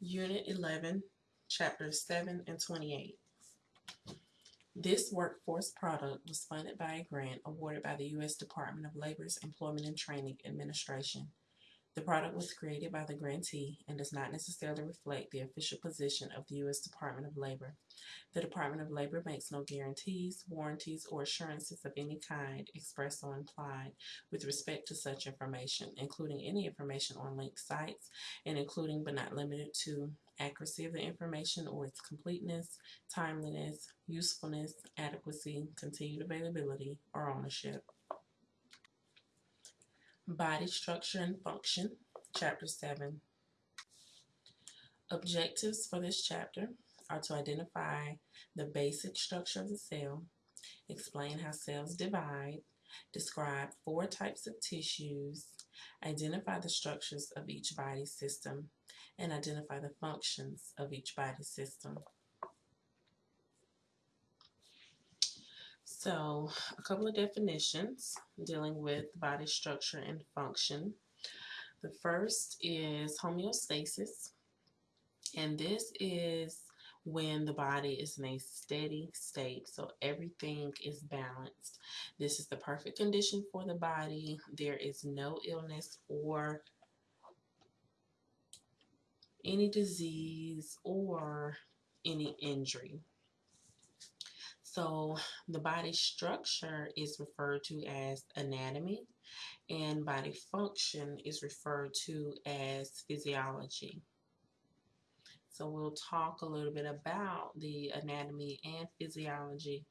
Unit 11, Chapters 7 and 28. This workforce product was funded by a grant awarded by the U.S. Department of Labor's Employment and Training Administration. The product was created by the grantee and does not necessarily reflect the official position of the U.S. Department of Labor. The Department of Labor makes no guarantees, warranties, or assurances of any kind, express or implied, with respect to such information, including any information on linked sites and including but not limited to accuracy of the information or its completeness, timeliness, usefulness, adequacy, continued availability, or ownership. Body structure and function, chapter 7. Objectives for this chapter are to identify the basic structure of the cell, explain how cells divide, describe four types of tissues, identify the structures of each body system, and identify the functions of each body system. So, a couple of definitions dealing with body structure and function. The first is homeostasis, and this is when the body is in a steady state, so everything is balanced. This is the perfect condition for the body. There is no illness or any disease or any injury. So the body structure is referred to as anatomy and body function is referred to as physiology. So we'll talk a little bit about the anatomy and physiology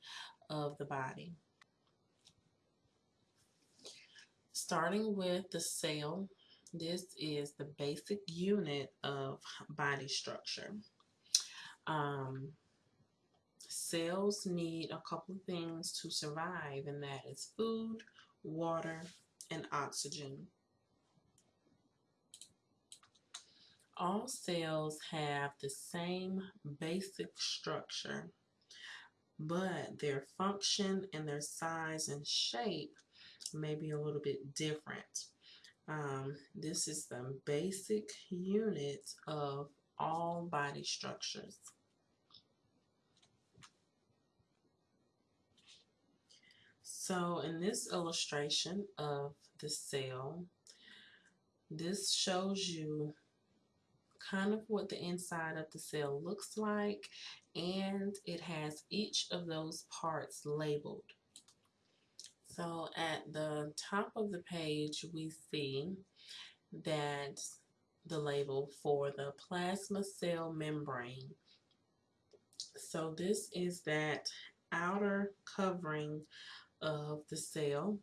of the body. Starting with the cell, this is the basic unit of body structure. Um, cells need a couple of things to survive, and that is food, water, and oxygen. All cells have the same basic structure, but their function and their size and shape may be a little bit different. Um, this is the basic unit of all body structures. So in this illustration of the cell, this shows you kind of what the inside of the cell looks like and it has each of those parts labeled. So at the top of the page we see that the label for the plasma cell membrane. So this is that outer covering of the cell.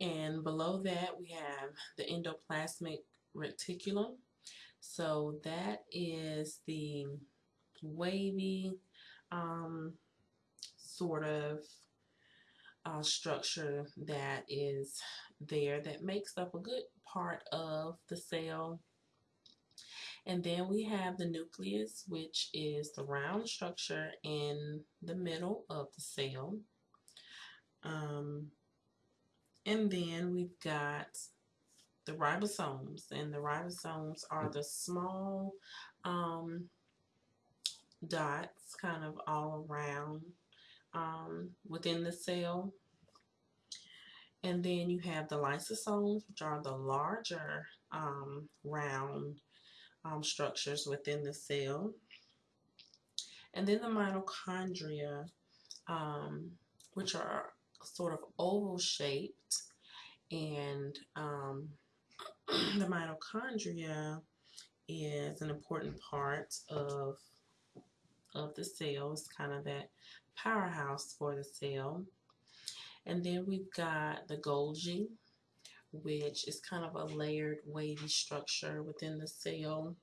And below that we have the endoplasmic reticulum. So that is the wavy um, sort of uh, structure that is there that makes up a good part of the cell. And then we have the nucleus, which is the round structure in the middle of the cell. Um, and then we've got the ribosomes, and the ribosomes are the small um, dots kind of all around um, within the cell. And then you have the lysosomes, which are the larger um, round um, structures within the cell. And then the mitochondria, um, which are sort of oval shaped. And um, the mitochondria is an important part of of the cell. It's kind of that powerhouse for the cell. And then we've got the Golgi, which is kind of a layered wavy structure within the cell.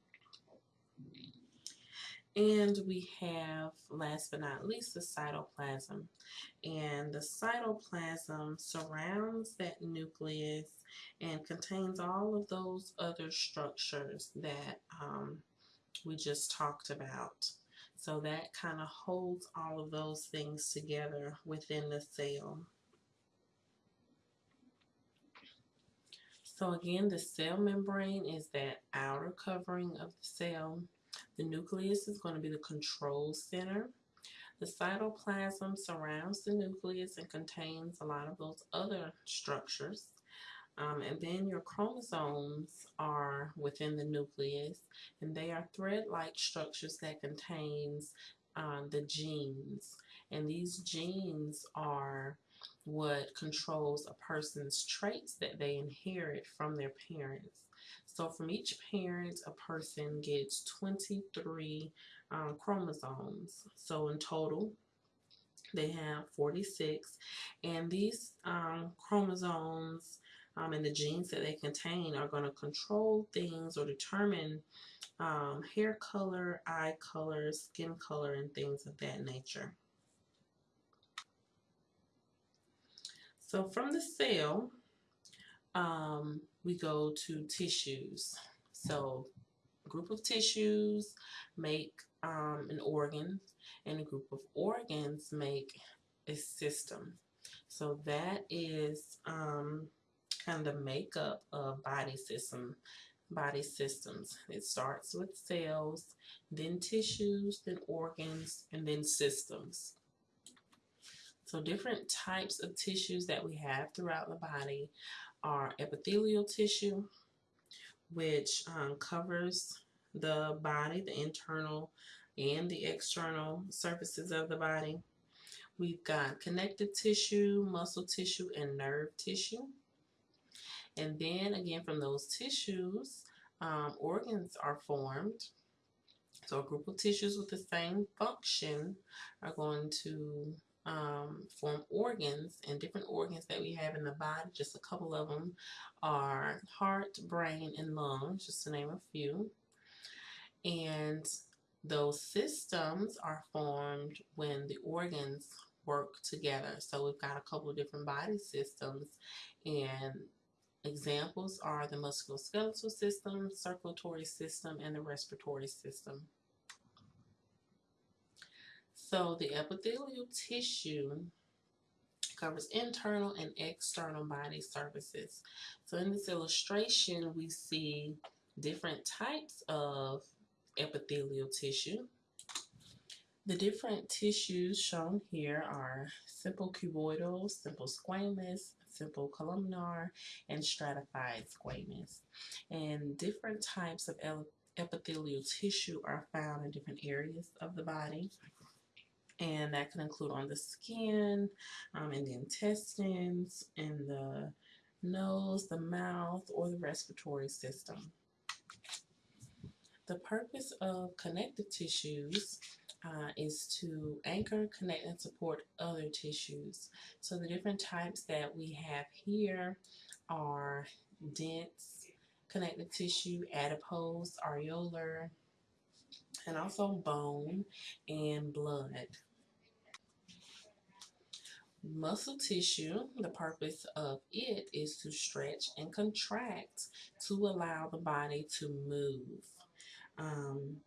And we have, last but not least, the cytoplasm. And the cytoplasm surrounds that nucleus and contains all of those other structures that um, we just talked about. So that kind of holds all of those things together within the cell. So again, the cell membrane is that outer covering of the cell. The nucleus is going to be the control center. The cytoplasm surrounds the nucleus and contains a lot of those other structures. Um, and then your chromosomes are within the nucleus and they are thread-like structures that contains uh, the genes. And these genes are what controls a person's traits that they inherit from their parents. So from each parent, a person gets 23 um, chromosomes. So in total, they have 46. And these um, chromosomes um, and the genes that they contain are going to control things or determine um, hair color, eye color, skin color, and things of that nature. So from the cell, um, we go to tissues. So group of tissues make um, an organ, and a group of organs make a system. So that is um, kind of the makeup of body system, body systems. It starts with cells, then tissues, then organs, and then systems. So different types of tissues that we have throughout the body are epithelial tissue, which um, covers the body, the internal and the external surfaces of the body. We've got connective tissue, muscle tissue, and nerve tissue. And then again, from those tissues, um, organs are formed. So a group of tissues with the same function are going to um, form organs and different organs that we have in the body. Just a couple of them are heart, brain, and lungs, just to name a few. And those systems are formed when the organs work together. So we've got a couple of different body systems and examples are the musculoskeletal system, circulatory system, and the respiratory system. So the epithelial tissue covers internal and external body surfaces. So in this illustration, we see different types of epithelial tissue. The different tissues shown here are simple cuboidal, simple squamous, simple columnar, and stratified squamous. And different types of epithelial tissue are found in different areas of the body and that can include on the skin, um, in the intestines, in the nose, the mouth, or the respiratory system. The purpose of connective tissues uh, is to anchor, connect, and support other tissues. So the different types that we have here are dense connective tissue, adipose, areolar, and also bone and blood. Muscle tissue, the purpose of it is to stretch and contract to allow the body to move. Um,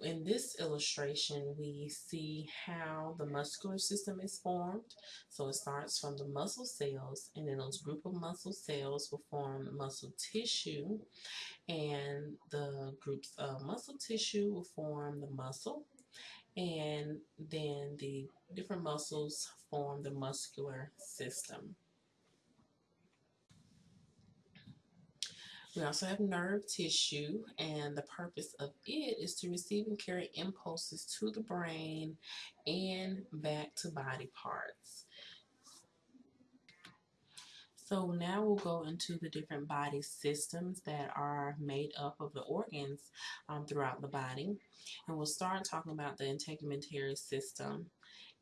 in this illustration, we see how the muscular system is formed. So it starts from the muscle cells, and then those group of muscle cells will form muscle tissue, and the groups of muscle tissue will form the muscle, and then the different muscles the muscular system. We also have nerve tissue, and the purpose of it is to receive and carry impulses to the brain and back to body parts. So now we'll go into the different body systems that are made up of the organs um, throughout the body. And we'll start talking about the integumentary system.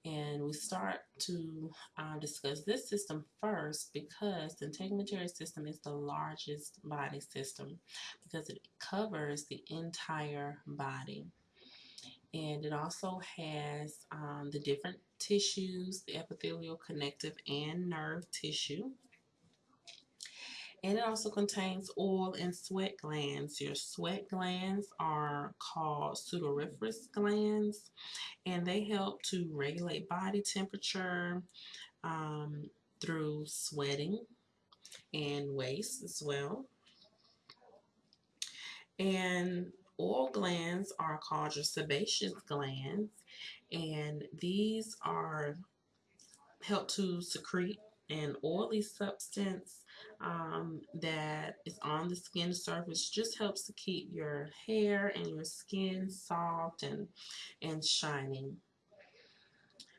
And we start to uh, discuss this system first because the integumentary system is the largest body system because it covers the entire body. And it also has um, the different tissues, the epithelial, connective, and nerve tissue. And it also contains oil and sweat glands. Your sweat glands are called sudoriferous glands, and they help to regulate body temperature um, through sweating. and waste as well. And oil glands are called your sebaceous glands, and these are help to secrete an oily substance um, that is on the skin surface just helps to keep your hair and your skin soft and and shining.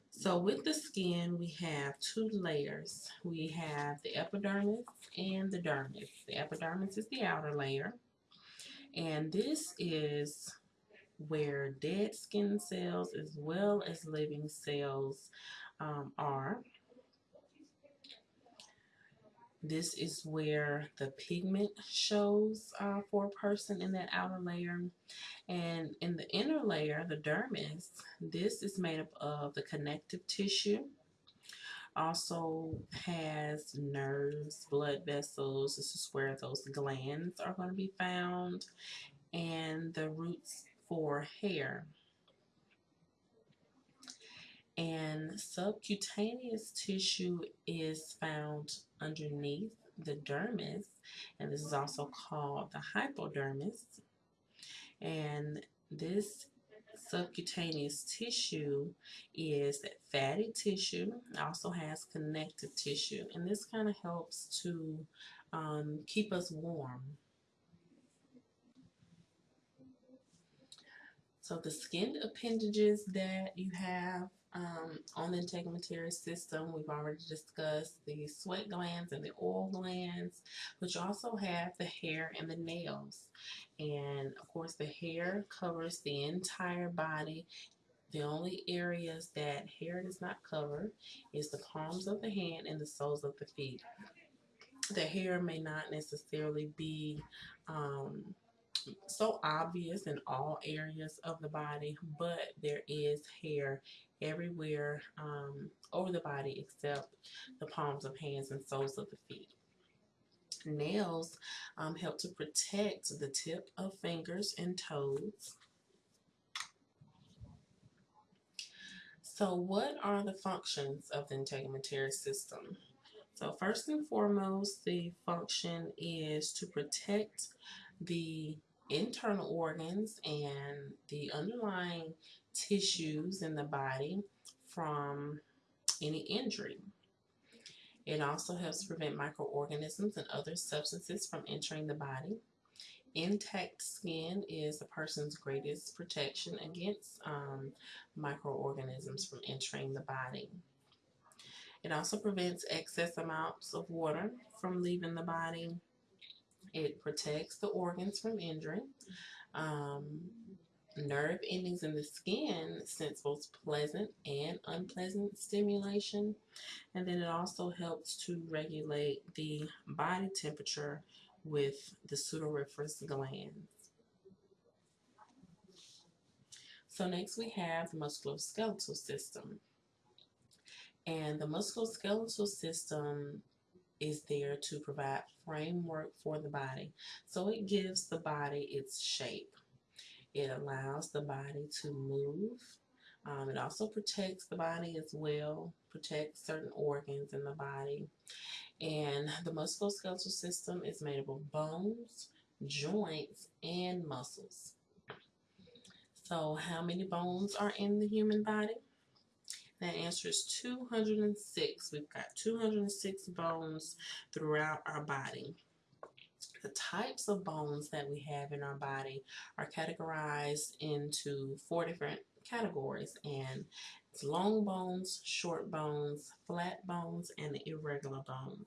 So with the skin we have two layers. We have the epidermis and the dermis. The epidermis is the outer layer. And this is where dead skin cells as well as living cells um, are this is where the pigment shows uh, for a person in that outer layer. And in the inner layer, the dermis, this is made up of the connective tissue. Also has nerves, blood vessels. This is where those glands are going to be found. And the roots for hair and subcutaneous tissue is found underneath the dermis and this is also called the hypodermis. And this subcutaneous tissue is that fatty tissue also has connective tissue and this kind of helps to um, keep us warm. So the skin appendages that you have um, on the integumentary system, we've already discussed the sweat glands and the oil glands, but you also have the hair and the nails. And of course, the hair covers the entire body. The only areas that hair does not cover is the palms of the hand and the soles of the feet. The hair may not necessarily be um, so obvious in all areas of the body, but there is hair everywhere um, over the body except the palms of hands and soles of the feet. Nails um, help to protect the tip of fingers and toes. So what are the functions of the integumentary system? So first and foremost, the function is to protect the internal organs and the underlying tissues in the body from any injury. It also helps prevent microorganisms and other substances from entering the body. Intact skin is a person's greatest protection against um, microorganisms from entering the body. It also prevents excess amounts of water from leaving the body. It protects the organs from injury. Um, nerve endings in the skin sense both pleasant and unpleasant stimulation. And then it also helps to regulate the body temperature with the sudoriferous glands. So next we have the musculoskeletal system. And the musculoskeletal system is there to provide framework for the body. So it gives the body its shape. It allows the body to move. Um, it also protects the body as well, protects certain organs in the body. And the musculoskeletal system is made up of bones, joints, and muscles. So how many bones are in the human body? That answer is 206. We've got 206 bones throughout our body the types of bones that we have in our body are categorized into four different categories and it's long bones, short bones, flat bones, and irregular bones.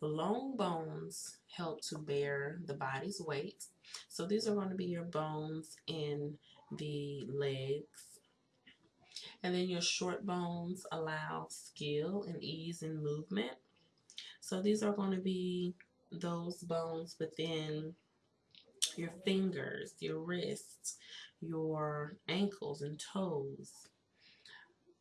The long bones help to bear the body's weight. So these are going to be your bones in the legs. And then your short bones allow skill and ease in movement. So these are going to be those bones within your fingers, your wrists, your ankles and toes.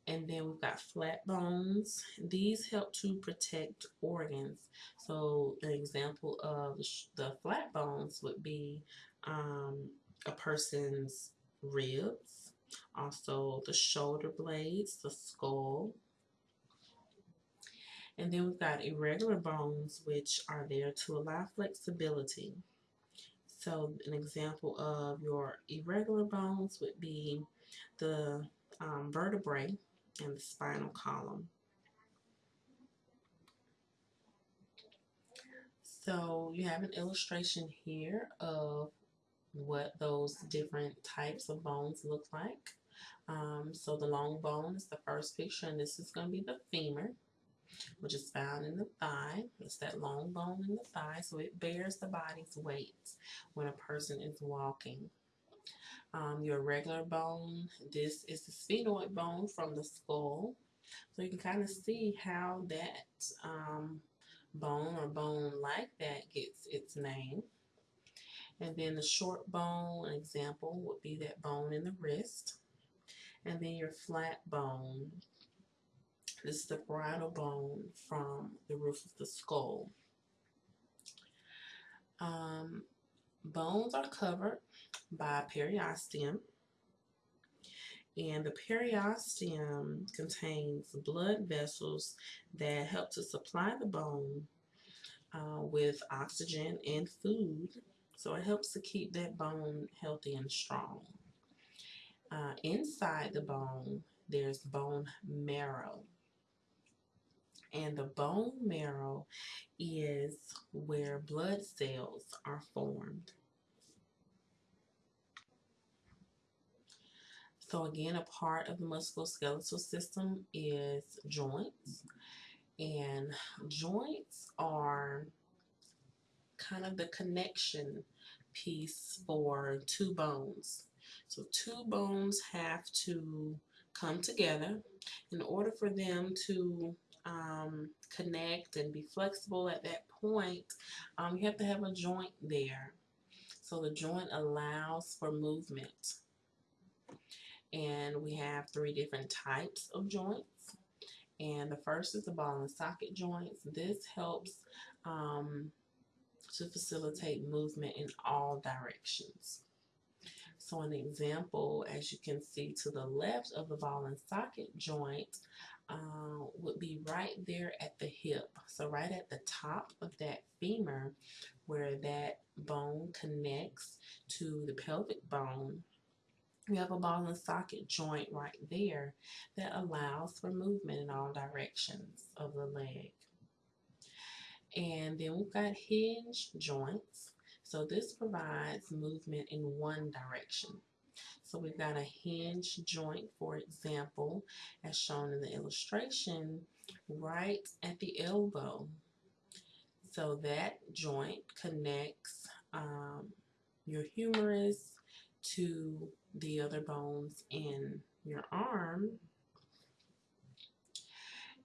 And then we've got flat bones. These help to protect organs. So an example of the flat bones would be um, a person's ribs, also the shoulder blades, the skull, And then we've got irregular bones, which are there to allow flexibility. So an example of your irregular bones would be the um, vertebrae and the spinal column. So you have an illustration here of what those different types of bones look like. Um, so the long bone is the first picture, and this is going to be the femur, which is found in the thigh. It's that long bone in the thigh, so it bears the body's weight when a person is walking. Um, your regular bone, this is the sphenoid bone from the skull. So you can kind of see how that um, bone or bone like that gets its name. And then the short bone, an example, would be that bone in the wrist. And then your flat bone, this is the parietal bone from the roof of the skull. Um, bones are covered by periosteum. And the periosteum contains blood vessels that help to supply the bone uh, with oxygen and food. So it helps to keep that bone healthy and strong. Uh, inside the bone, there's bone marrow. And the bone marrow is where blood cells are formed. So again, a part of the musculoskeletal system is joints. And joints are kind of the connection piece for two bones. So two bones have to come together in order for them to um, connect and be flexible at that point. Um, you have to have a joint there. So the joint allows for movement. And we have three different types of joints. And the first is the ball and socket joints. This helps um, to facilitate movement in all directions. So an example, as you can see to the left of the ball and socket joint, uh, would be right there at the hip. So right at the top of that femur, where that bone connects to the pelvic bone, we have a ball and socket joint right there that allows for movement in all directions of the leg. And then we've got hinge joints. So this provides movement in one direction. So we've got a hinge joint, for example, as shown in the illustration, right at the elbow. So that joint connects um, your humerus to the other bones in your arm.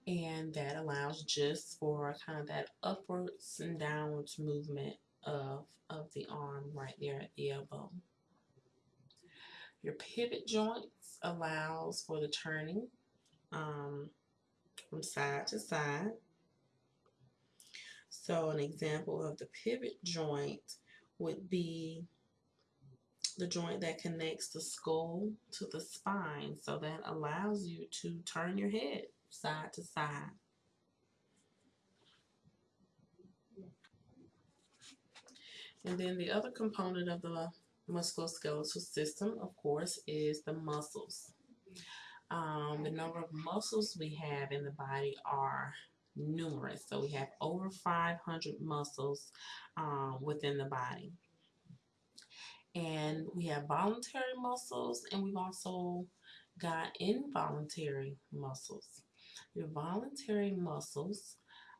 And that allows just for kind of that upwards and downwards movement of, of the arm right there at the elbow. Your pivot joints allows for the turning um, from side to side. So an example of the pivot joint would be the joint that connects the skull to the spine. So that allows you to turn your head side to side. And then the other component of the musculoskeletal system, of course, is the muscles. Um, the number of muscles we have in the body are numerous. So we have over 500 muscles um, within the body. And we have voluntary muscles and we've also got involuntary muscles. Your voluntary muscles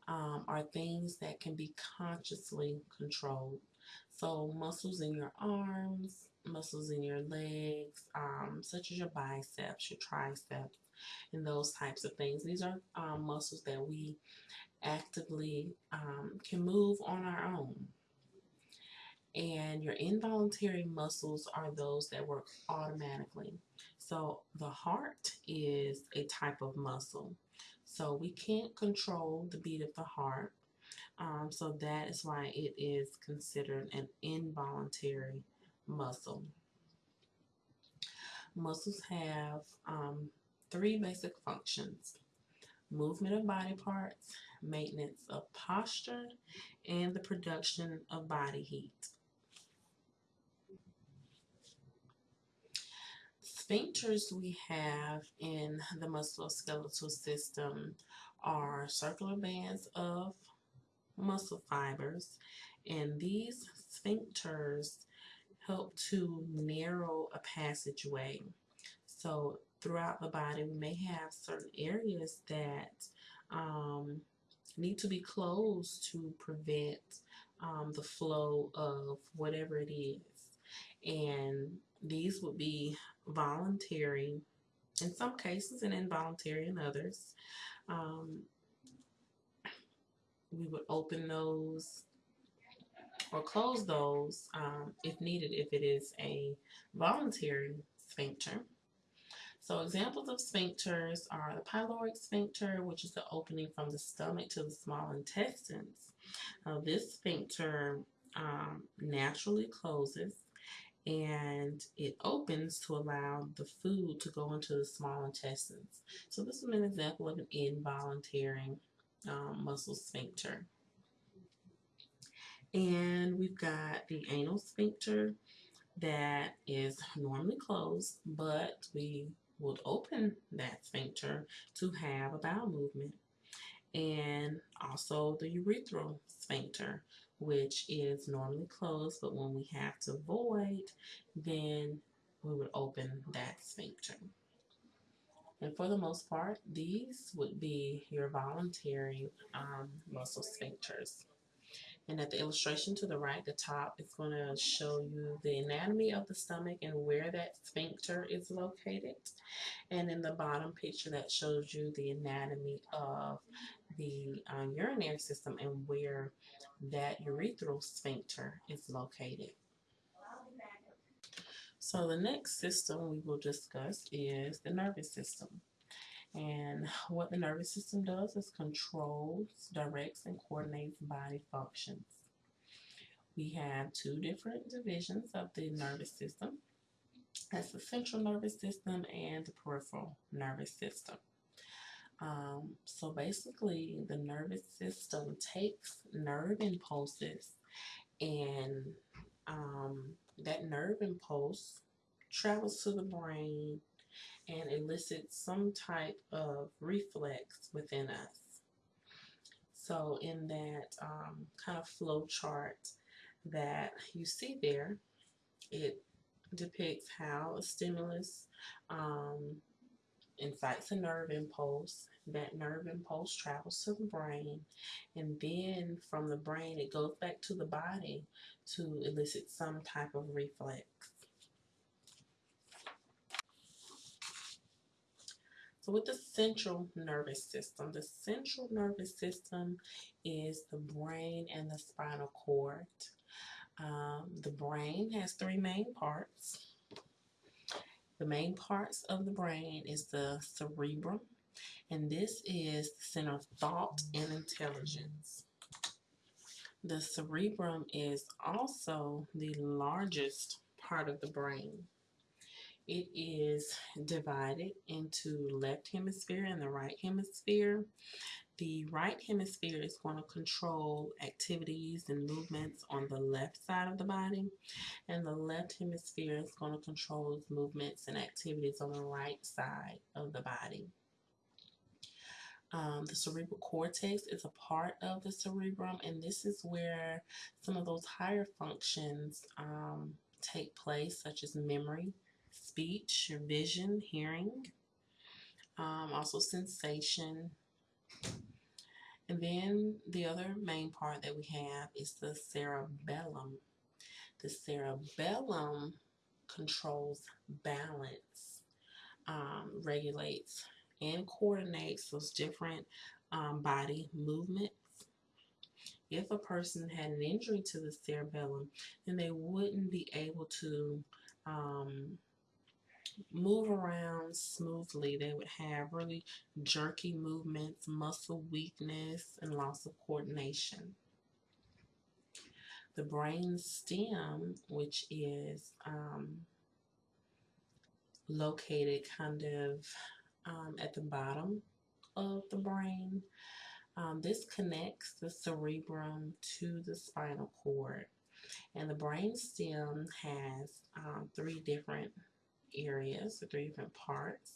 um, are things that can be consciously controlled. So muscles in your arms, muscles in your legs, um, such as your biceps, your triceps, and those types of things. These are um, muscles that we actively um, can move on our own. And your involuntary muscles are those that work automatically. So the heart is a type of muscle. So we can't control the beat of the heart. Um, so that is why it is considered an involuntary muscle. Muscles have um, three basic functions. movement of body parts, maintenance of posture, and the production of body heat. Sphincters we have in the musculoskeletal system are circular bands of muscle fibers, and these sphincters help to narrow a passageway. So throughout the body, we may have certain areas that um, need to be closed to prevent um, the flow of whatever it is. And these would be voluntary in some cases and involuntary in others. Um, we would open those or close those um, if needed if it is a voluntary sphincter. So examples of sphincters are the pyloric sphincter, which is the opening from the stomach to the small intestines. Uh, this sphincter um, naturally closes and it opens to allow the food to go into the small intestines. So this is an example of an involuntary um, muscle sphincter. And we've got the anal sphincter that is normally closed, but we would open that sphincter to have a bowel movement. And also the urethral sphincter, which is normally closed, but when we have to void, then we would open that sphincter. And for the most part, these would be your voluntary um, muscle sphincters. And at the illustration to the right, the top is going to show you the anatomy of the stomach and where that sphincter is located. And in the bottom picture, that shows you the anatomy of the uh, urinary system and where that urethral sphincter is located. So the next system we will discuss is the nervous system. And what the nervous system does is controls, directs, and coordinates body functions. We have two different divisions of the nervous system. That's the central nervous system and the peripheral nervous system. Um, so basically, the nervous system takes nerve impulses and um, that nerve impulse travels to the brain and elicits some type of reflex within us. So in that um, kind of flow chart that you see there, it depicts how a stimulus um, incites a nerve impulse. That nerve impulse travels to the brain, and then from the brain, it goes back to the body to elicit some type of reflex. So with the central nervous system, the central nervous system is the brain and the spinal cord. Um, the brain has three main parts. The main parts of the brain is the cerebrum, and this is the center of thought and intelligence. The cerebrum is also the largest part of the brain. It is divided into left hemisphere and the right hemisphere. The right hemisphere is going to control activities and movements on the left side of the body, and the left hemisphere is going to control movements and activities on the right side of the body. Um, the cerebral cortex is a part of the cerebrum, and this is where some of those higher functions um, take place, such as memory, speech, vision, hearing, um, also sensation. And then the other main part that we have is the cerebellum. The cerebellum controls balance, um, regulates and coordinates those different um, body movements. If a person had an injury to the cerebellum, then they wouldn't be able to um, move around smoothly. They would have really jerky movements, muscle weakness, and loss of coordination. The brain stem, which is um, located kind of um, at the bottom of the brain. Um, this connects the cerebrum to the spinal cord. And the brain stem has um, three different areas, the three different parts.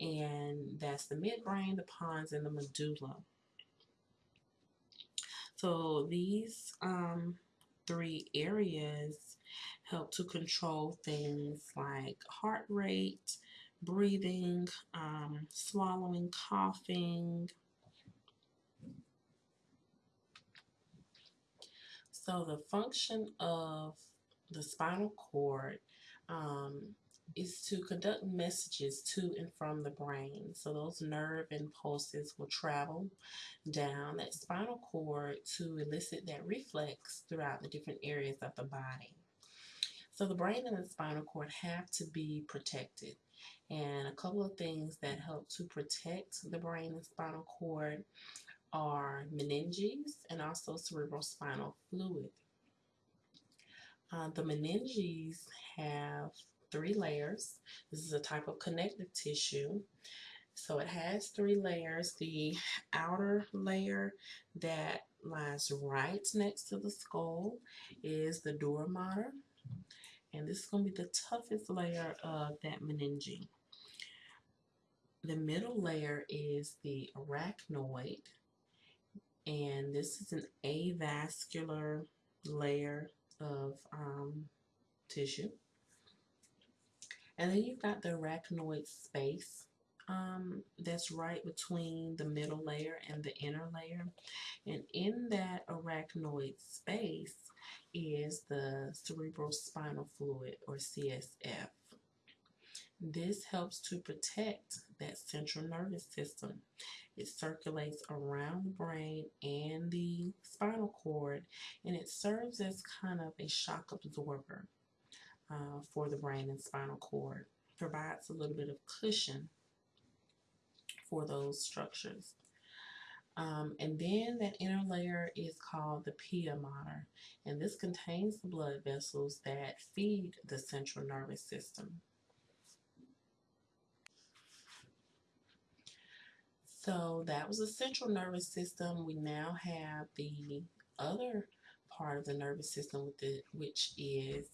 And that's the midbrain, the pons, and the medulla. So these um, three areas help to control things like heart rate, breathing, um, swallowing, coughing. So the function of the spinal cord um, is to conduct messages to and from the brain. So those nerve impulses will travel down that spinal cord to elicit that reflex throughout the different areas of the body. So the brain and the spinal cord have to be protected. And a couple of things that help to protect the brain and spinal cord are meninges and also cerebrospinal fluid. Uh, the meninges have three layers. This is a type of connective tissue. So it has three layers. The outer layer that lies right next to the skull is the dura mater. And this is going to be the toughest layer of that meninge. The middle layer is the arachnoid. And this is an avascular layer of um, tissue. And then you've got the arachnoid space um, that's right between the middle layer and the inner layer. And in that arachnoid space is the cerebrospinal fluid or CSF. This helps to protect that central nervous system. It circulates around the brain and the spinal cord, and it serves as kind of a shock absorber uh, for the brain and spinal cord. Provides a little bit of cushion for those structures. Um, and then that inner layer is called the pia mater, and this contains the blood vessels that feed the central nervous system. So that was the central nervous system. We now have the other part of the nervous system, with the, which is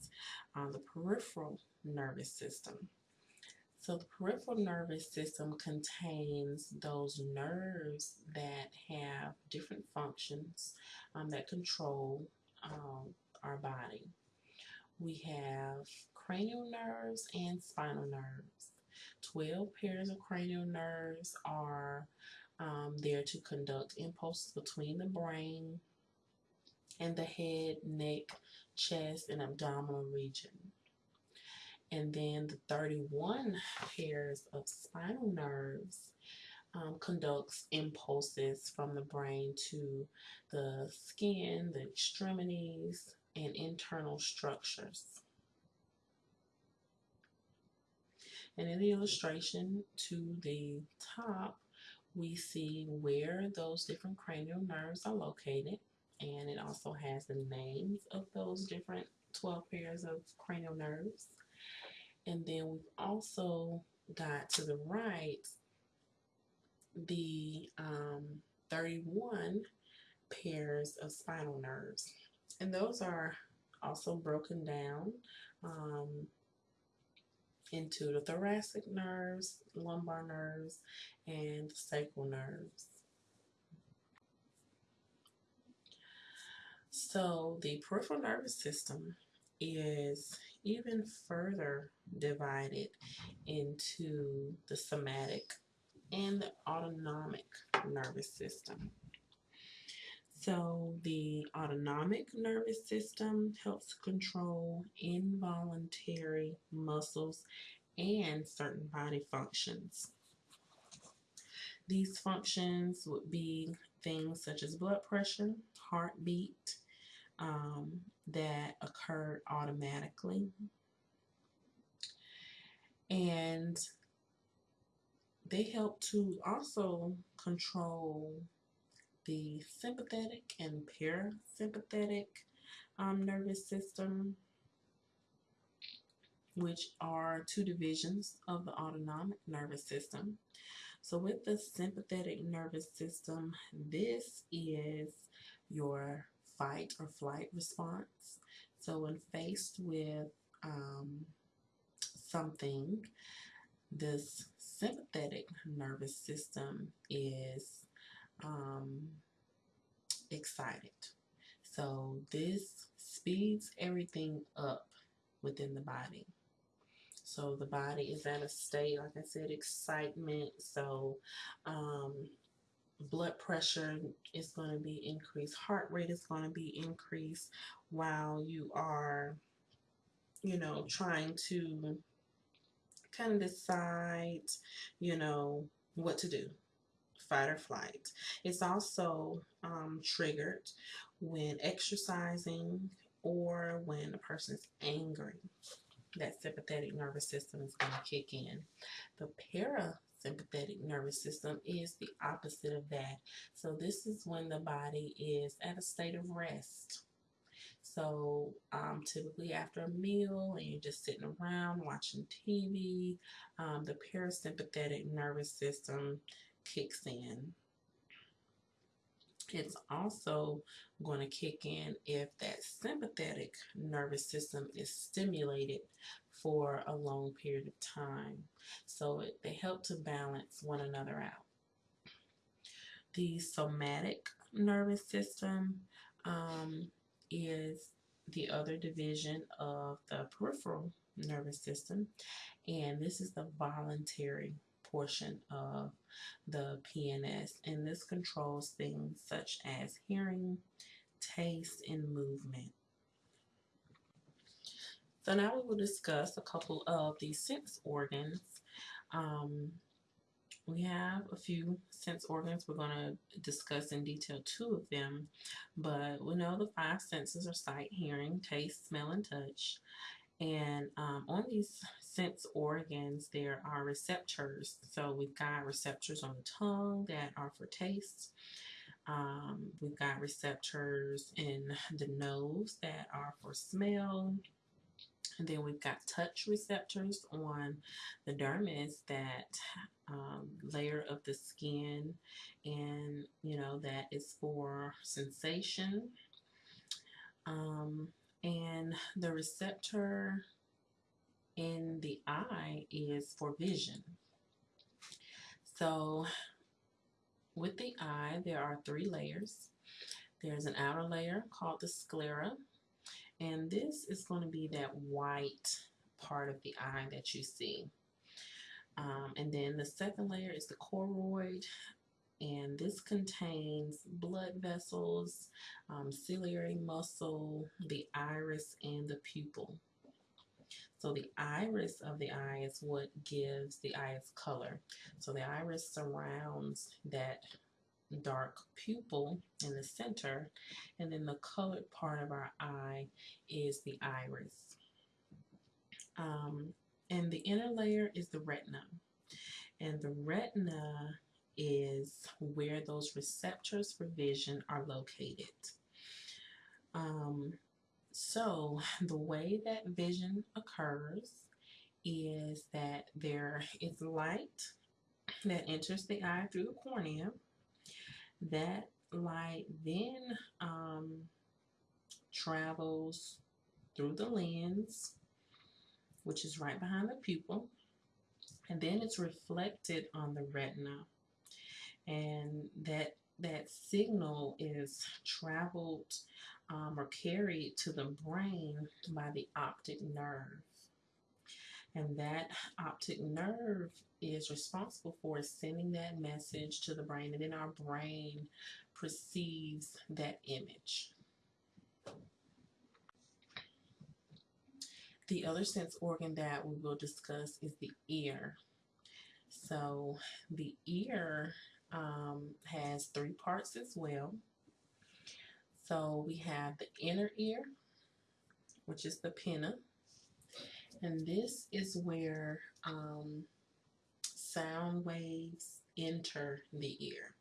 uh, the peripheral nervous system. So the peripheral nervous system contains those nerves that have different functions um, that control um, our body. We have cranial nerves and spinal nerves. 12 pairs of cranial nerves are um, there to conduct impulses between the brain and the head, neck, chest, and abdominal region. And then the 31 pairs of spinal nerves um, conducts impulses from the brain to the skin, the extremities, and internal structures. And in the illustration to the top, we see where those different cranial nerves are located and it also has the names of those different 12 pairs of cranial nerves. And then we've also got to the right the um, 31 pairs of spinal nerves. And those are also broken down um, into the thoracic nerves, lumbar nerves, and sacral nerves. So the peripheral nervous system is even further divided into the somatic and the autonomic nervous system. So the autonomic nervous system helps control involuntary muscles and certain body functions. These functions would be things such as blood pressure, heartbeat, um, that occurred automatically. And they help to also control the sympathetic and parasympathetic um, nervous system, which are two divisions of the autonomic nervous system. So with the sympathetic nervous system, this is your fight or flight response. So when faced with um, something, this sympathetic nervous system is um, excited. So this speeds everything up within the body. So the body is at a state, like I said, excitement. So um, blood pressure is going to be increased, heart rate is going to be increased while you are, you know, trying to kind of decide, you know, what to do fight or flight. It's also um, triggered when exercising or when a person is angry. That sympathetic nervous system is going to kick in. The parasympathetic nervous system is the opposite of that. So this is when the body is at a state of rest. So um, typically after a meal and you're just sitting around watching TV, um, the parasympathetic nervous system kicks in. It's also going to kick in if that sympathetic nervous system is stimulated for a long period of time. So it, they help to balance one another out. The somatic nervous system um, is the other division of the peripheral nervous system and this is the voluntary portion of the PNS and this controls things such as hearing, taste, and movement. So now we will discuss a couple of the sense organs. Um, we have a few sense organs. We're going to discuss in detail two of them, but we know the five senses are sight, hearing, taste, smell, and touch. And um, on these sense organs, there are receptors. So we've got receptors on the tongue that are for taste. Um, we've got receptors in the nose that are for smell. Then we've got touch receptors on the dermis, that um, layer of the skin, and you know, that is for sensation. Um, and the receptor in the eye is for vision. So with the eye, there are three layers. There's an outer layer called the sclera, and this is going to be that white part of the eye that you see. Um, and then the second layer is the choroid, and this contains blood vessels, um, ciliary muscle, the iris, and the pupil. So the iris of the eye is what gives the eye its color. So the iris surrounds that dark pupil in the center, and then the colored part of our eye is the iris. Um, and the inner layer is the retina. And the retina is where those receptors for vision are located. Um, so the way that vision occurs is that there is light that enters the eye through the cornea. That light then um, travels through the lens, which is right behind the pupil, and then it's reflected on the retina and that that signal is traveled um, or carried to the brain by the optic nerve. And that optic nerve is responsible for sending that message to the brain, and then our brain perceives that image. The other sense organ that we will discuss is the ear. So the ear um, has three parts as well. So we have the inner ear, which is the pinna. And this is where um, sound waves enter the ear.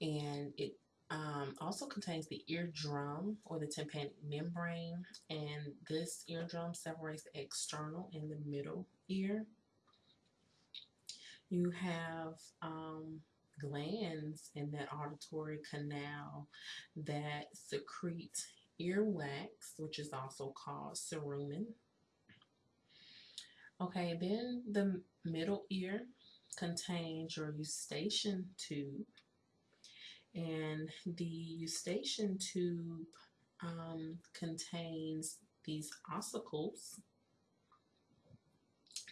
And it um, also contains the eardrum or the tympanic membrane. And this eardrum separates the external and the middle ear. You have um, glands in that auditory canal that secrete earwax, which is also called cerumen. Okay, then the middle ear contains your eustachian tube. And the eustachian tube um, contains these ossicles.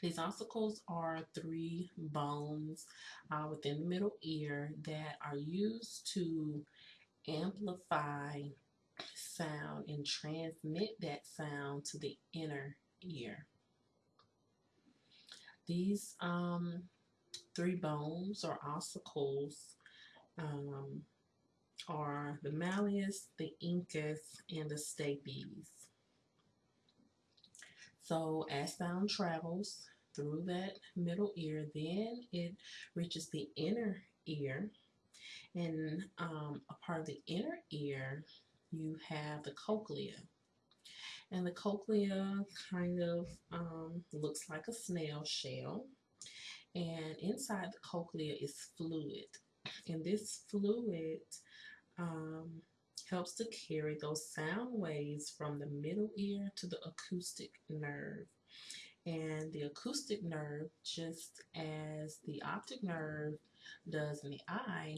These ossicles are three bones uh, within the middle ear that are used to amplify sound and transmit that sound to the inner ear. These um, three bones or ossicles um, are the malleus, the incus, and the stapes. So as sound travels through that middle ear, then it reaches the inner ear. And um, a part of the inner ear, you have the cochlea. And the cochlea kind of um, looks like a snail shell. And inside the cochlea is fluid. And this fluid um, helps to carry those sound waves from the middle ear to the acoustic nerve. And the acoustic nerve, just as the optic nerve does in the eye,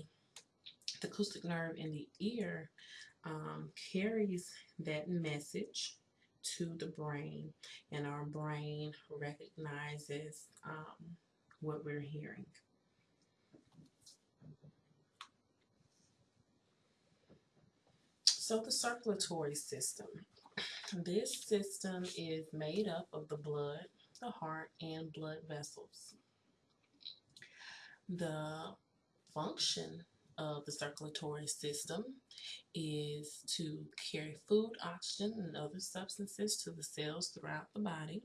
the acoustic nerve in the ear um, carries that message to the brain, and our brain recognizes um, what we're hearing. So the circulatory system. This system is made up of the blood, the heart, and blood vessels. The function of the circulatory system is to carry food, oxygen, and other substances to the cells throughout the body.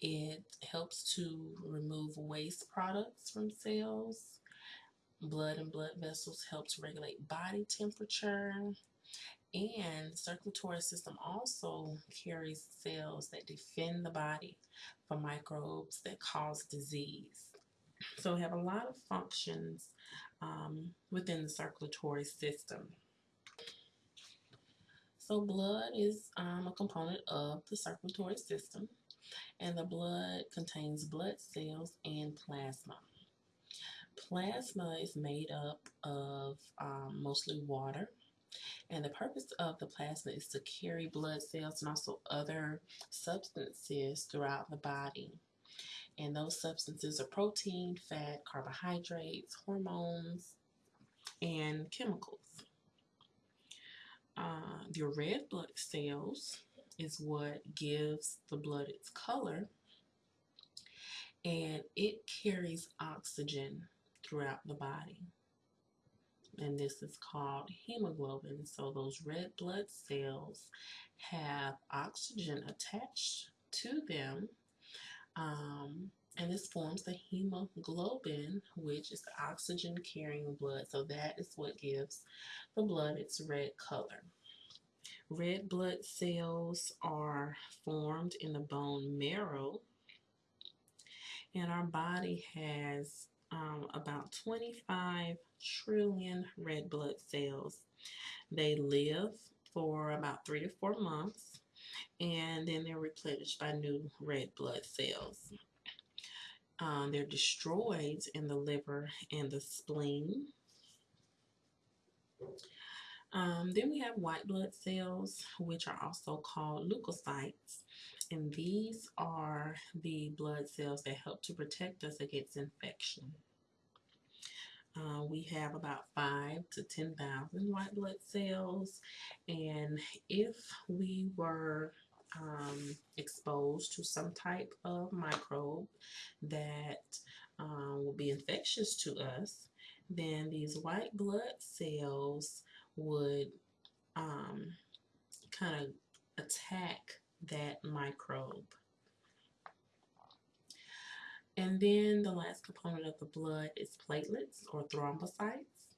It helps to remove waste products from cells. Blood and blood vessels help to regulate body temperature. And the circulatory system also carries cells that defend the body from microbes that cause disease. So we have a lot of functions um, within the circulatory system. So blood is um, a component of the circulatory system and the blood contains blood cells and plasma. Plasma is made up of um, mostly water and the purpose of the plasma is to carry blood cells and also other substances throughout the body. And those substances are protein, fat, carbohydrates, hormones, and chemicals. Uh, the red blood cells is what gives the blood its color and it carries oxygen throughout the body and this is called hemoglobin so those red blood cells have oxygen attached to them um, and this forms the hemoglobin which is the oxygen carrying blood so that is what gives the blood its red color Red blood cells are formed in the bone marrow. And our body has um, about 25 trillion red blood cells. They live for about three to four months and then they're replenished by new red blood cells. Um, they're destroyed in the liver and the spleen. Um, then we have white blood cells, which are also called leukocytes. And these are the blood cells that help to protect us against infection. Uh, we have about 5 to 10,000 white blood cells. And if we were um, exposed to some type of microbe that um, will be infectious to us, then these white blood cells would um, kind of attack that microbe. And then the last component of the blood is platelets or thrombocytes.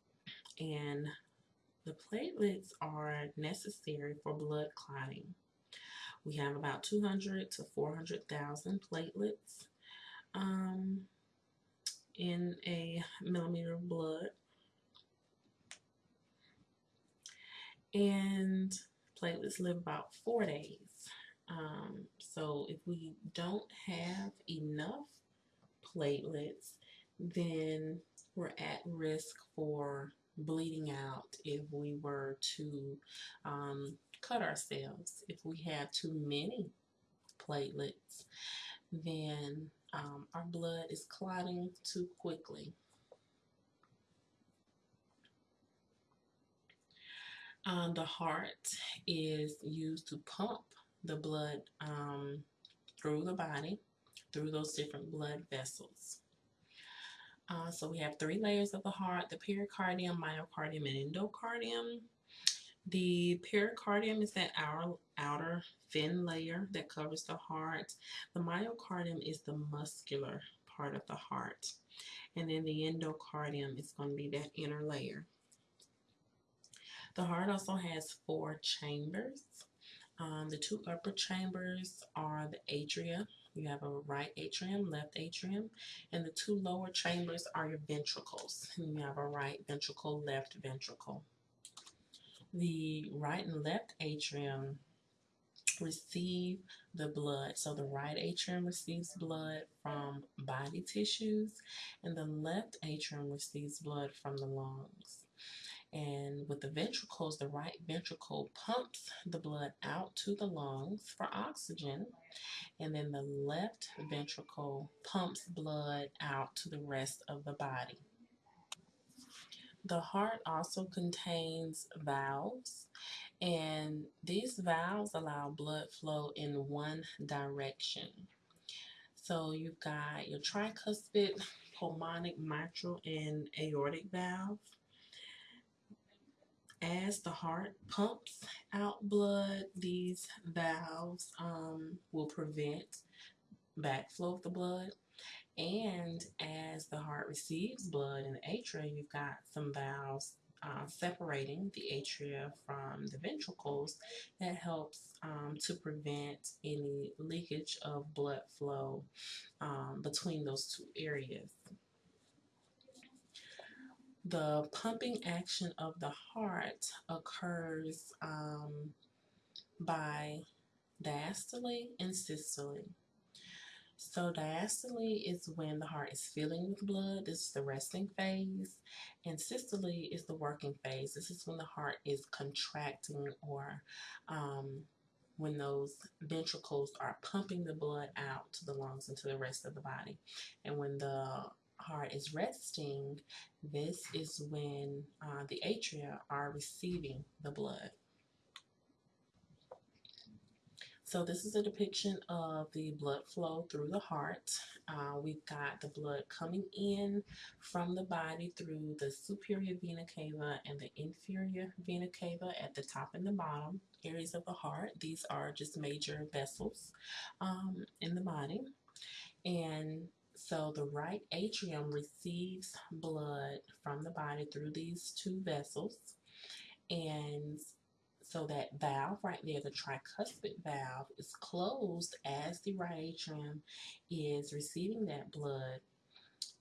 And the platelets are necessary for blood clotting. We have about 200 to 400,000 platelets. Um, in a millimeter of blood. And platelets live about four days. Um, so if we don't have enough platelets, then we're at risk for bleeding out if we were to um, cut ourselves. If we have too many platelets, then um, our blood is clotting too quickly. Um, the heart is used to pump the blood um, through the body, through those different blood vessels. Uh, so we have three layers of the heart, the pericardium, myocardium, and endocardium. The pericardium is that outer, outer thin layer that covers the heart. The myocardium is the muscular part of the heart. And then the endocardium is going to be that inner layer. The heart also has four chambers. Um, the two upper chambers are the atria. You have a right atrium, left atrium, and the two lower chambers are your ventricles. You have a right ventricle, left ventricle. The right and left atrium receive the blood. So the right atrium receives blood from body tissues, and the left atrium receives blood from the lungs. And with the ventricles, the right ventricle pumps the blood out to the lungs for oxygen. And then the left ventricle pumps blood out to the rest of the body. The heart also contains valves, and these valves allow blood flow in one direction. So you've got your tricuspid, pulmonic, mitral, and aortic valve as the heart pumps out blood, these valves um, will prevent backflow of the blood. And as the heart receives blood in the atria, you've got some valves uh, separating the atria from the ventricles that helps um, to prevent any leakage of blood flow um, between those two areas the pumping action of the heart occurs um, by diastole and systole. So diastole is when the heart is filling with blood. This is the resting phase. And systole is the working phase. This is when the heart is contracting or um, when those ventricles are pumping the blood out to the lungs and to the rest of the body. And when the heart is resting, this is when uh, the atria are receiving the blood. So this is a depiction of the blood flow through the heart. Uh, we've got the blood coming in from the body through the superior vena cava and the inferior vena cava at the top and the bottom areas of the heart. These are just major vessels um, in the body. And so the right atrium receives blood from the body through these two vessels. And so that valve right there, the tricuspid valve, is closed as the right atrium is receiving that blood.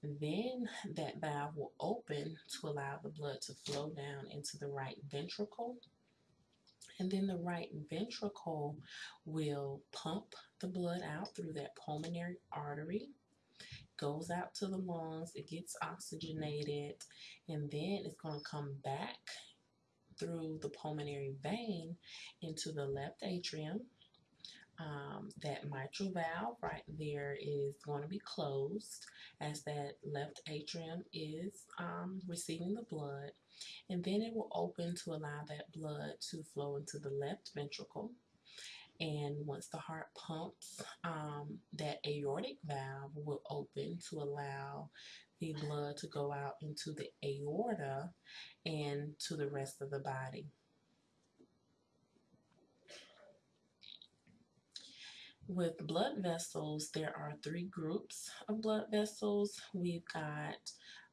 Then that valve will open to allow the blood to flow down into the right ventricle. And then the right ventricle will pump the blood out through that pulmonary artery goes out to the lungs, it gets oxygenated, and then it's going to come back through the pulmonary vein into the left atrium. Um, that mitral valve right there is going to be closed as that left atrium is um, receiving the blood. And then it will open to allow that blood to flow into the left ventricle. And once the heart pumps, um, that aortic valve will open to allow the blood to go out into the aorta and to the rest of the body. With blood vessels, there are three groups of blood vessels. We've got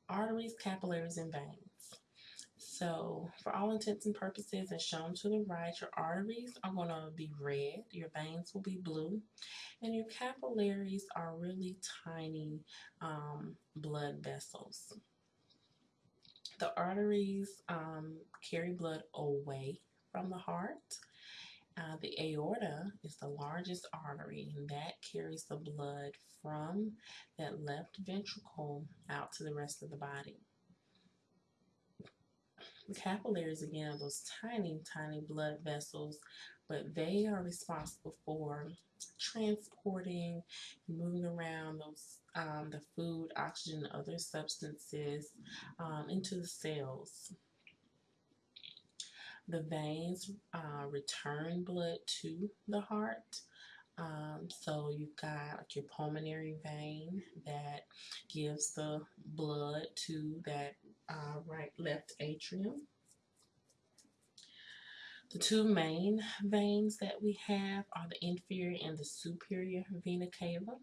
arteries, capillaries, and veins. So, for all intents and purposes, as shown to the right, your arteries are going to be red, your veins will be blue, and your capillaries are really tiny um, blood vessels. The arteries um, carry blood away from the heart. Uh, the aorta is the largest artery, and that carries the blood from that left ventricle out to the rest of the body. The capillaries, again, are those tiny, tiny blood vessels, but they are responsible for transporting, moving around those um, the food, oxygen, other substances um, into the cells. The veins uh, return blood to the heart. Um, so you've got like your pulmonary vein that gives the blood to that uh, right left atrium. The two main veins that we have are the inferior and the superior vena cava.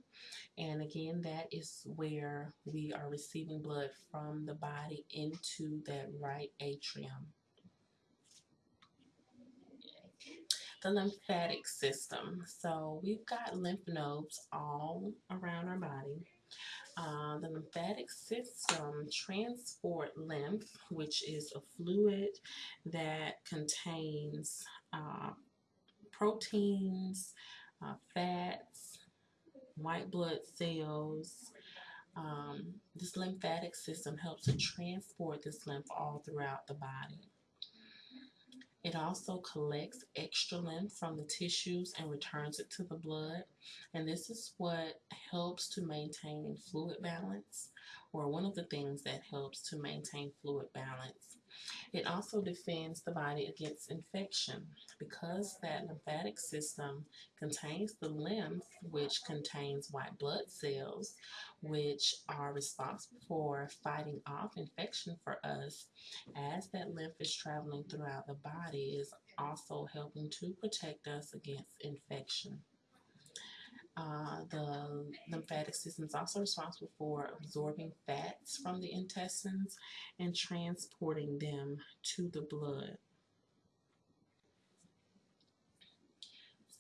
And again, that is where we are receiving blood from the body into that right atrium. The lymphatic system. So we've got lymph nodes all around our body. Uh, the lymphatic system transport lymph, which is a fluid that contains uh, proteins, uh, fats, white blood cells. Um, this lymphatic system helps to transport this lymph all throughout the body. It also collects extra lymph from the tissues and returns it to the blood. And this is what helps to maintain fluid balance, or one of the things that helps to maintain fluid balance. It also defends the body against infection because that lymphatic system contains the lymph, which contains white blood cells, which are responsible for fighting off infection for us. As that lymph is traveling throughout the body, is also helping to protect us against infection. Uh, the lymphatic system is also responsible for absorbing fats from the intestines and transporting them to the blood.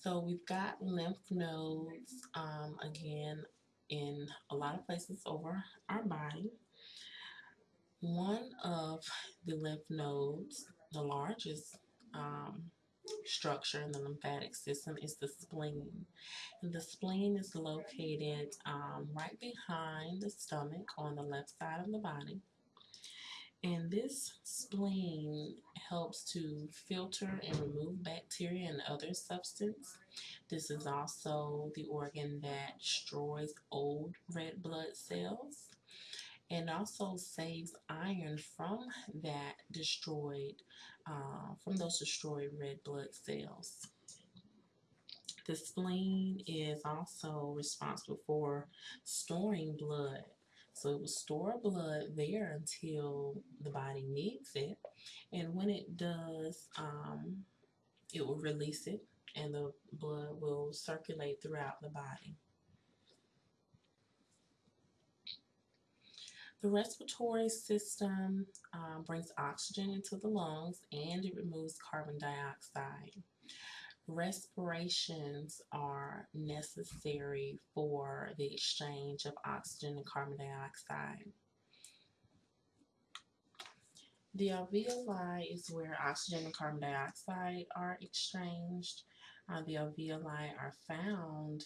So we've got lymph nodes, um, again, in a lot of places over our body. One of the lymph nodes, the largest um, structure in the lymphatic system is the spleen. And the spleen is located um, right behind the stomach on the left side of the body. And this spleen helps to filter and remove bacteria and other substance. This is also the organ that destroys old red blood cells and also saves iron from that destroyed, uh, from those destroyed red blood cells. The spleen is also responsible for storing blood. So it will store blood there until the body needs it. And when it does, um, it will release it and the blood will circulate throughout the body. The respiratory system uh, brings oxygen into the lungs and it removes carbon dioxide. Respirations are necessary for the exchange of oxygen and carbon dioxide. The alveoli is where oxygen and carbon dioxide are exchanged. Uh, the alveoli are found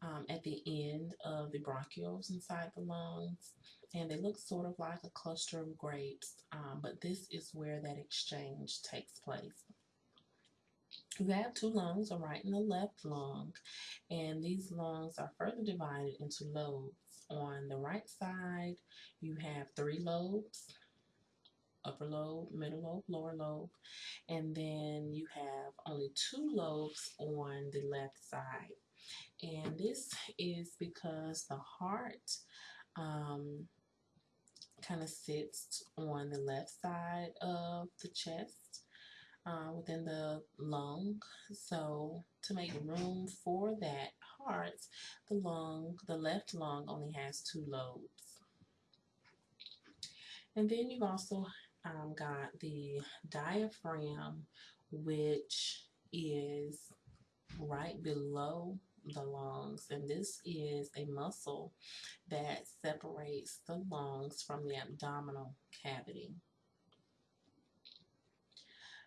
um, at the end of the bronchioles inside the lungs and they look sort of like a cluster of grapes, um, but this is where that exchange takes place. You have two lungs, a right and a left lung, and these lungs are further divided into lobes. On the right side, you have three lobes, upper lobe, middle lobe, lower lobe, and then you have only two lobes on the left side. And this is because the heart um, kind of sits on the left side of the chest uh, within the lung. So to make room for that heart, the lung, the left lung only has two lobes. And then you've also um, got the diaphragm, which is right below the lungs, and this is a muscle that separates the lungs from the abdominal cavity.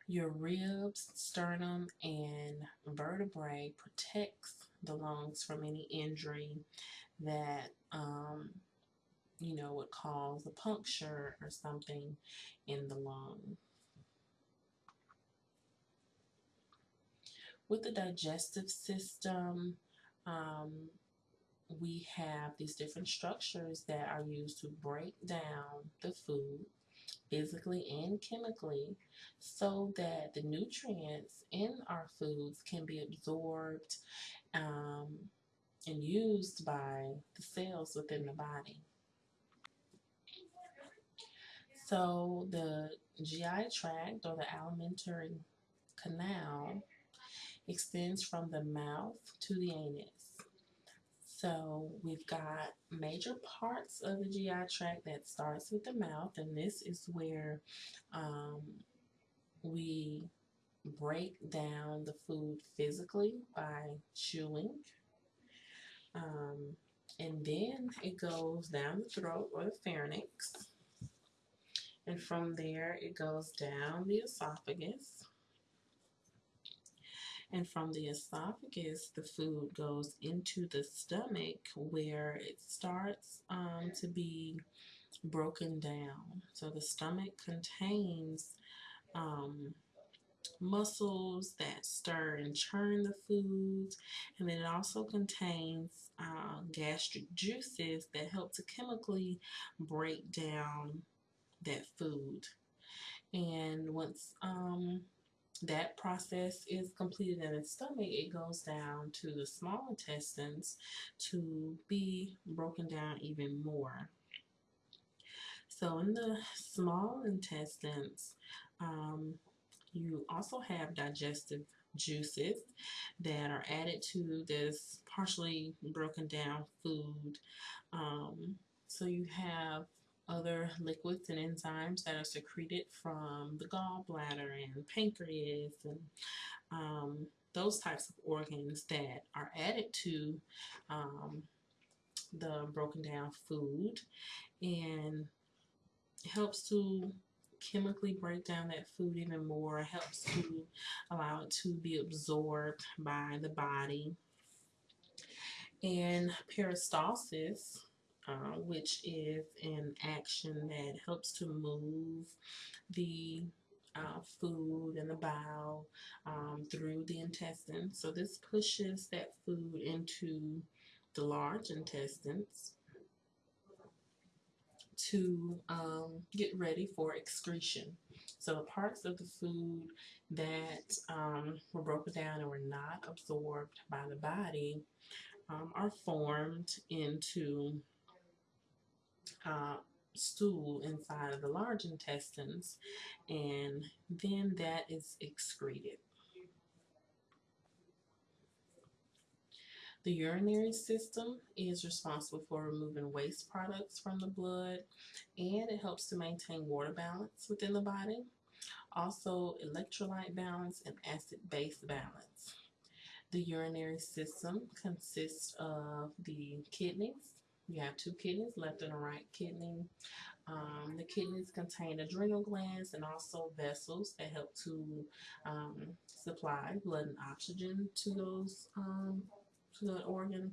Your ribs, sternum, and vertebrae protects the lungs from any injury that um, you know would cause a puncture or something in the lung. With the digestive system, um, we have these different structures that are used to break down the food physically and chemically so that the nutrients in our foods can be absorbed um, and used by the cells within the body. So the GI tract or the alimentary canal extends from the mouth to the anus. So we've got major parts of the GI tract that starts with the mouth, and this is where um, we break down the food physically by chewing. Um, and then it goes down the throat or the pharynx. And from there, it goes down the esophagus. And from the esophagus, the food goes into the stomach where it starts um, to be broken down. So the stomach contains um, muscles that stir and churn the foods, and then it also contains uh, gastric juices that help to chemically break down that food. And once um, that process is completed in the stomach, it goes down to the small intestines to be broken down even more. So in the small intestines, um, you also have digestive juices that are added to this partially broken down food. Um, so you have other liquids and enzymes that are secreted from the gallbladder and pancreas and um, those types of organs that are added to um, the broken down food and helps to chemically break down that food even more helps to allow it to be absorbed by the body. And peristalsis uh, which is an action that helps to move the uh, food and the bowel um, through the intestine. So this pushes that food into the large intestines to um, get ready for excretion. So the parts of the food that um, were broken down and were not absorbed by the body um, are formed into stool inside of the large intestines and then that is excreted. The urinary system is responsible for removing waste products from the blood and it helps to maintain water balance within the body. Also electrolyte balance and acid-base balance. The urinary system consists of the kidneys, you have two kidneys, left and right kidney. Um, the kidneys contain adrenal glands and also vessels that help to um, supply blood and oxygen to those um, to the organ.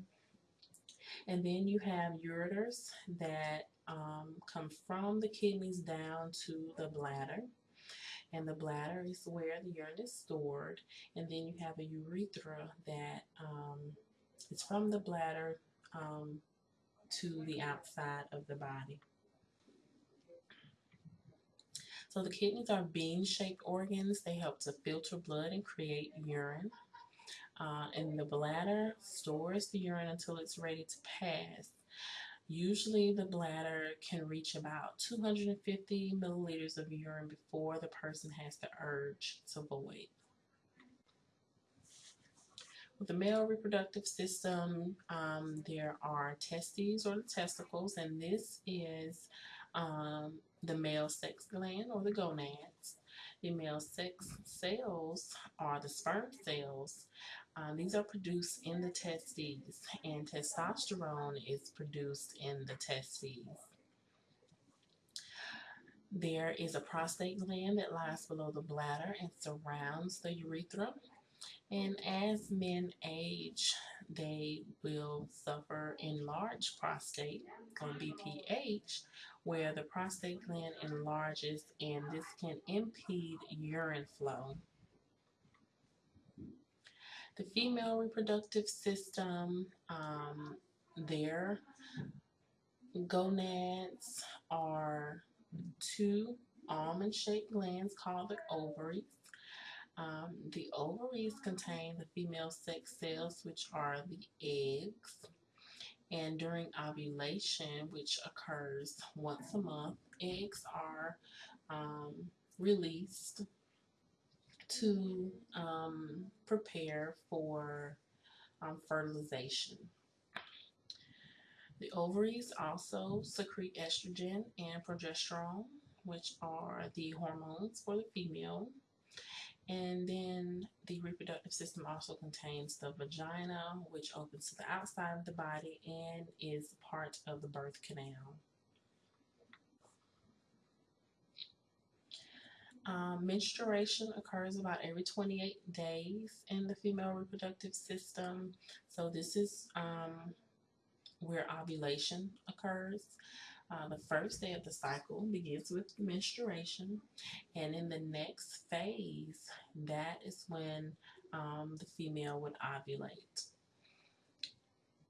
And then you have ureters that um, come from the kidneys down to the bladder. And the bladder is where the urine is stored. And then you have a urethra that um, is from the bladder um, to the outside of the body. So the kidneys are bean-shaped organs. They help to filter blood and create urine. Uh, and the bladder stores the urine until it's ready to pass. Usually the bladder can reach about 250 milliliters of urine before the person has the urge to void. With the male reproductive system, um, there are testes or the testicles, and this is um, the male sex gland or the gonads. The male sex cells are the sperm cells. Uh, these are produced in the testes, and testosterone is produced in the testes. There is a prostate gland that lies below the bladder and surrounds the urethra. And as men age, they will suffer enlarged prostate or BPH, where the prostate gland enlarges and this can impede urine flow. The female reproductive system, um, their gonads are two almond-shaped glands called the ovaries. Um, the ovaries contain the female sex cells, which are the eggs. And during ovulation, which occurs once a month, eggs are um, released to um, prepare for um, fertilization. The ovaries also secrete estrogen and progesterone, which are the hormones for the female. And then the reproductive system also contains the vagina, which opens to the outside of the body and is part of the birth canal. Um, menstruation occurs about every 28 days in the female reproductive system. So this is um, where ovulation occurs. Uh, the first day of the cycle begins with menstruation, and in the next phase, that is when um, the female would ovulate.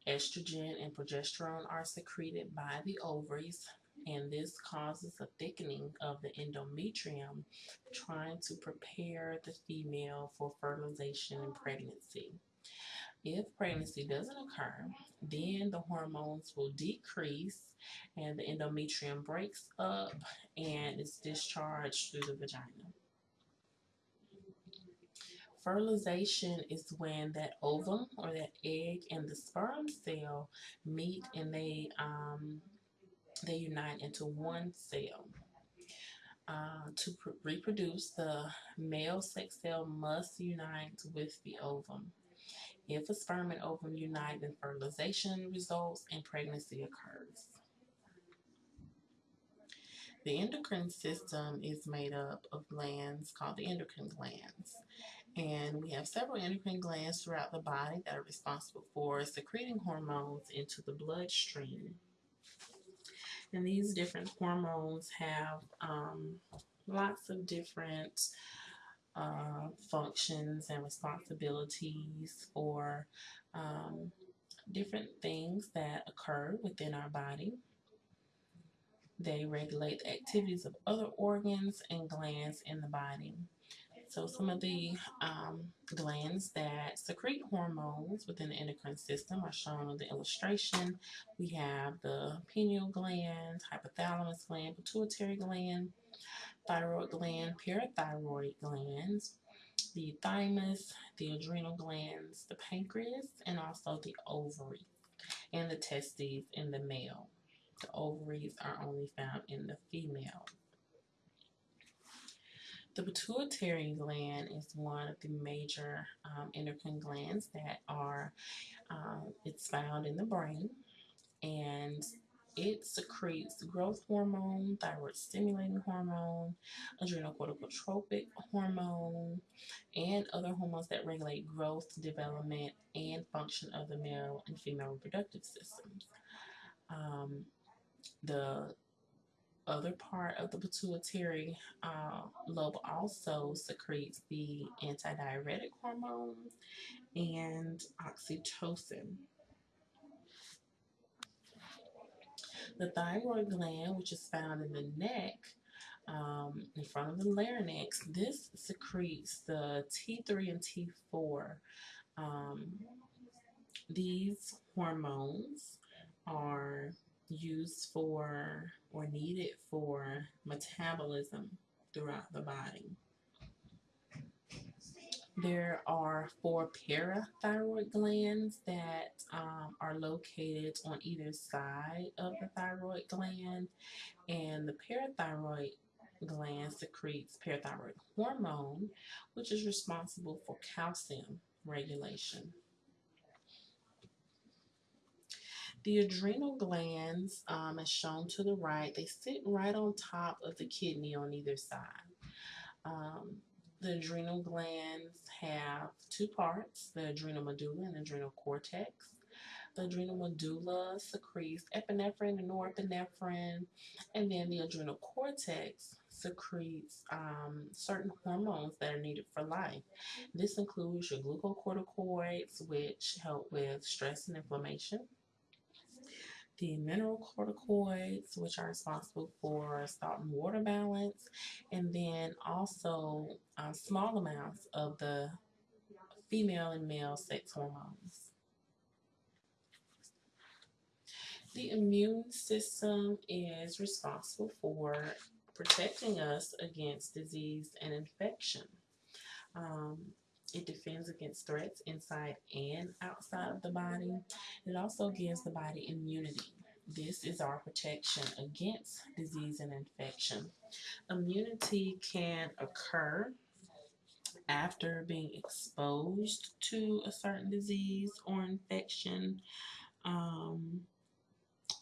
Estrogen and progesterone are secreted by the ovaries, and this causes a thickening of the endometrium, trying to prepare the female for fertilization and pregnancy. If pregnancy doesn't occur, then the hormones will decrease and the endometrium breaks up and is discharged through the vagina. Fertilization is when that ovum or that egg and the sperm cell meet and they um, they unite into one cell. Uh, to reproduce, the male sex cell must unite with the ovum. If a sperm and ovum unite, then fertilization results and pregnancy occurs. The endocrine system is made up of glands called the endocrine glands. And we have several endocrine glands throughout the body that are responsible for secreting hormones into the bloodstream. And these different hormones have um, lots of different uh, functions and responsibilities for um, different things that occur within our body. They regulate the activities of other organs and glands in the body. So some of the um, glands that secrete hormones within the endocrine system are shown on the illustration. We have the pineal gland, hypothalamus gland, pituitary gland, thyroid gland, parathyroid glands, the thymus, the adrenal glands, the pancreas, and also the ovaries and the testes in the male. The ovaries are only found in the female. The pituitary gland is one of the major um, endocrine glands that are, um, it's found in the brain and it secretes growth hormone, thyroid stimulating hormone, adrenocorticotropic hormone, and other hormones that regulate growth, development, and function of the male and female reproductive systems. Um, the other part of the pituitary uh, lobe also secretes the antidiuretic hormone and oxytocin. The thyroid gland, which is found in the neck, um, in front of the larynx, this secretes the T3 and T4. Um, these hormones are used for or needed for metabolism throughout the body. There are four parathyroid glands that um, are located on either side of the thyroid gland, and the parathyroid gland secretes parathyroid hormone, which is responsible for calcium regulation. The adrenal glands, um, as shown to the right, they sit right on top of the kidney on either side. Um, the adrenal glands have two parts, the adrenal medulla and adrenal cortex. The adrenal medulla secretes epinephrine and norepinephrine, and then the adrenal cortex secretes um, certain hormones that are needed for life. This includes your glucocorticoids, which help with stress and inflammation the mineralocorticoids, which are responsible for salt and water balance, and then also uh, small amounts of the female and male sex hormones. The immune system is responsible for protecting us against disease and infection. Um, it defends against threats inside and outside of the body. It also gives the body immunity. This is our protection against disease and infection. Immunity can occur after being exposed to a certain disease or infection, um,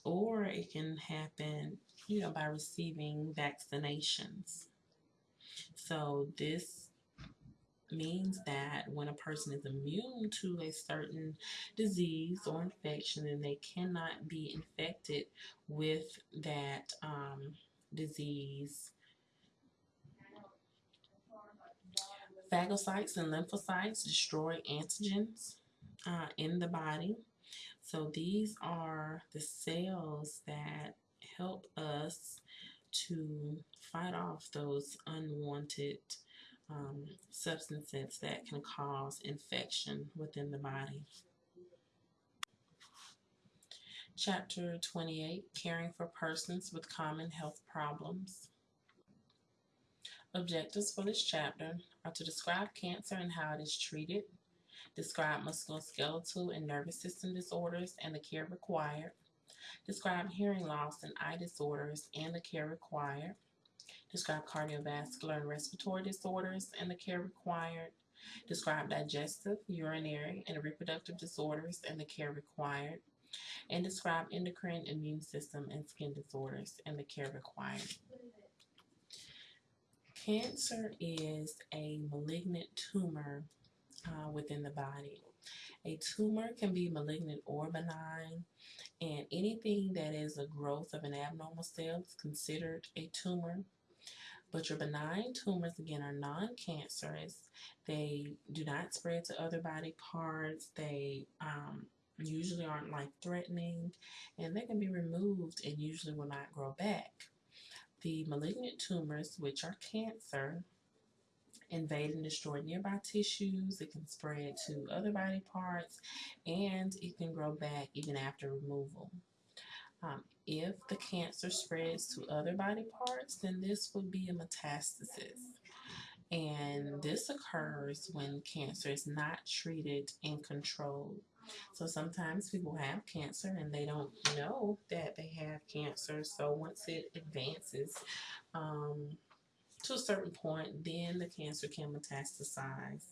or it can happen, you know, by receiving vaccinations. So this means that when a person is immune to a certain disease or infection, then they cannot be infected with that um, disease. Phagocytes and lymphocytes destroy antigens uh, in the body. So these are the cells that help us to fight off those unwanted um, substances that can cause infection within the body. Chapter 28 Caring for Persons with Common Health Problems. Objectives for this chapter are to describe cancer and how it is treated, describe musculoskeletal and nervous system disorders and the care required, describe hearing loss and eye disorders and the care required, describe cardiovascular and respiratory disorders and the care required, describe digestive, urinary, and reproductive disorders and the care required, and describe endocrine, immune system, and skin disorders and the care required. Cancer is a malignant tumor uh, within the body. A tumor can be malignant or benign, and anything that is a growth of an abnormal cell is considered a tumor. But your benign tumors, again, are non-cancerous. They do not spread to other body parts. They um, usually aren't life-threatening, and they can be removed and usually will not grow back. The malignant tumors, which are cancer, invade and destroy nearby tissues. It can spread to other body parts, and it can grow back even after removal. Um, if the cancer spreads to other body parts, then this would be a metastasis. And this occurs when cancer is not treated and controlled. So sometimes people have cancer and they don't know that they have cancer. So once it advances um, to a certain point, then the cancer can metastasize.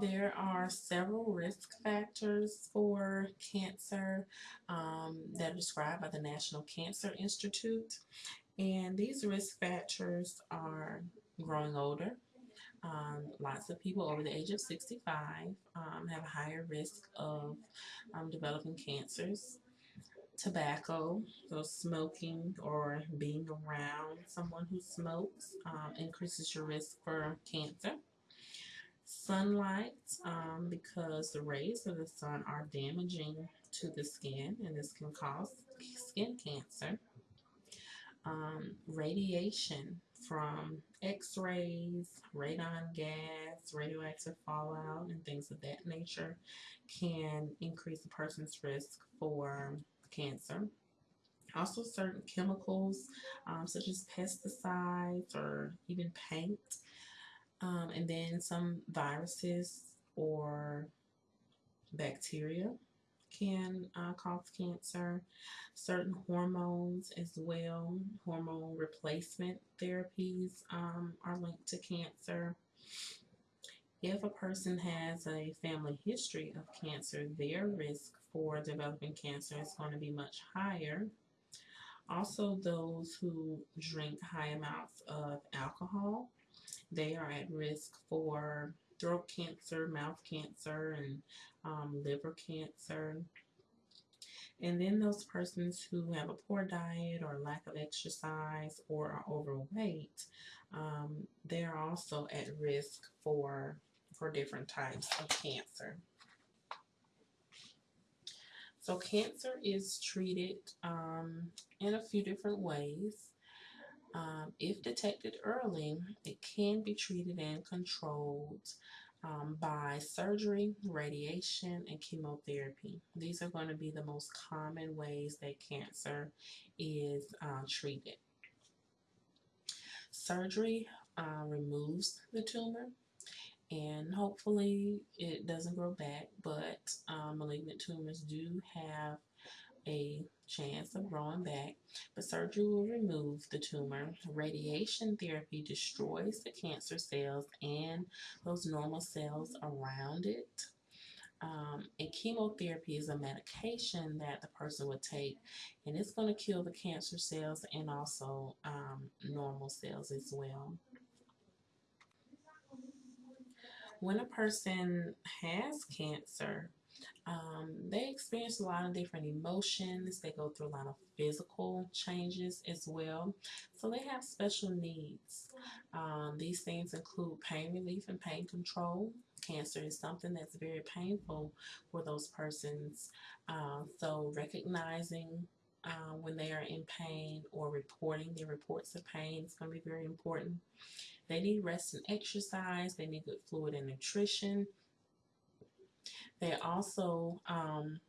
There are several risk factors for cancer um, that are described by the National Cancer Institute. And these risk factors are growing older. Um, lots of people over the age of 65 um, have a higher risk of um, developing cancers. Tobacco, so smoking or being around someone who smokes um, increases your risk for cancer sunlight um, because the rays of the sun are damaging to the skin and this can cause skin cancer. Um, radiation from x-rays, radon gas, radioactive fallout, and things of that nature can increase a person's risk for cancer. Also, certain chemicals, um, such as pesticides or even paint, um, and then some viruses or bacteria can uh, cause cancer. Certain hormones as well, hormone replacement therapies um, are linked to cancer. If a person has a family history of cancer, their risk for developing cancer is going to be much higher. Also, those who drink high amounts of alcohol, they are at risk for throat cancer, mouth cancer, and um, liver cancer. And then those persons who have a poor diet or lack of exercise or are overweight, um, they're also at risk for for different types of cancer. So cancer is treated um, in a few different ways. Um, if detected early, it can be treated and controlled um, by surgery, radiation, and chemotherapy. These are going to be the most common ways that cancer is uh, treated. Surgery uh, removes the tumor and hopefully it doesn't grow back, but um, malignant tumors do have a chance of growing back, but surgery will remove the tumor. Radiation therapy destroys the cancer cells and those normal cells around it. Um, and chemotherapy is a medication that the person would take, and it's going to kill the cancer cells and also um, normal cells as well. When a person has cancer, um, they experience a lot of different emotions. They go through a lot of physical changes as well. So they have special needs. Um, these things include pain relief and pain control. Cancer is something that's very painful for those persons. Uh, so recognizing uh, when they are in pain or reporting their reports of pain is going to be very important. They need rest and exercise. They need good fluid and nutrition. They also um,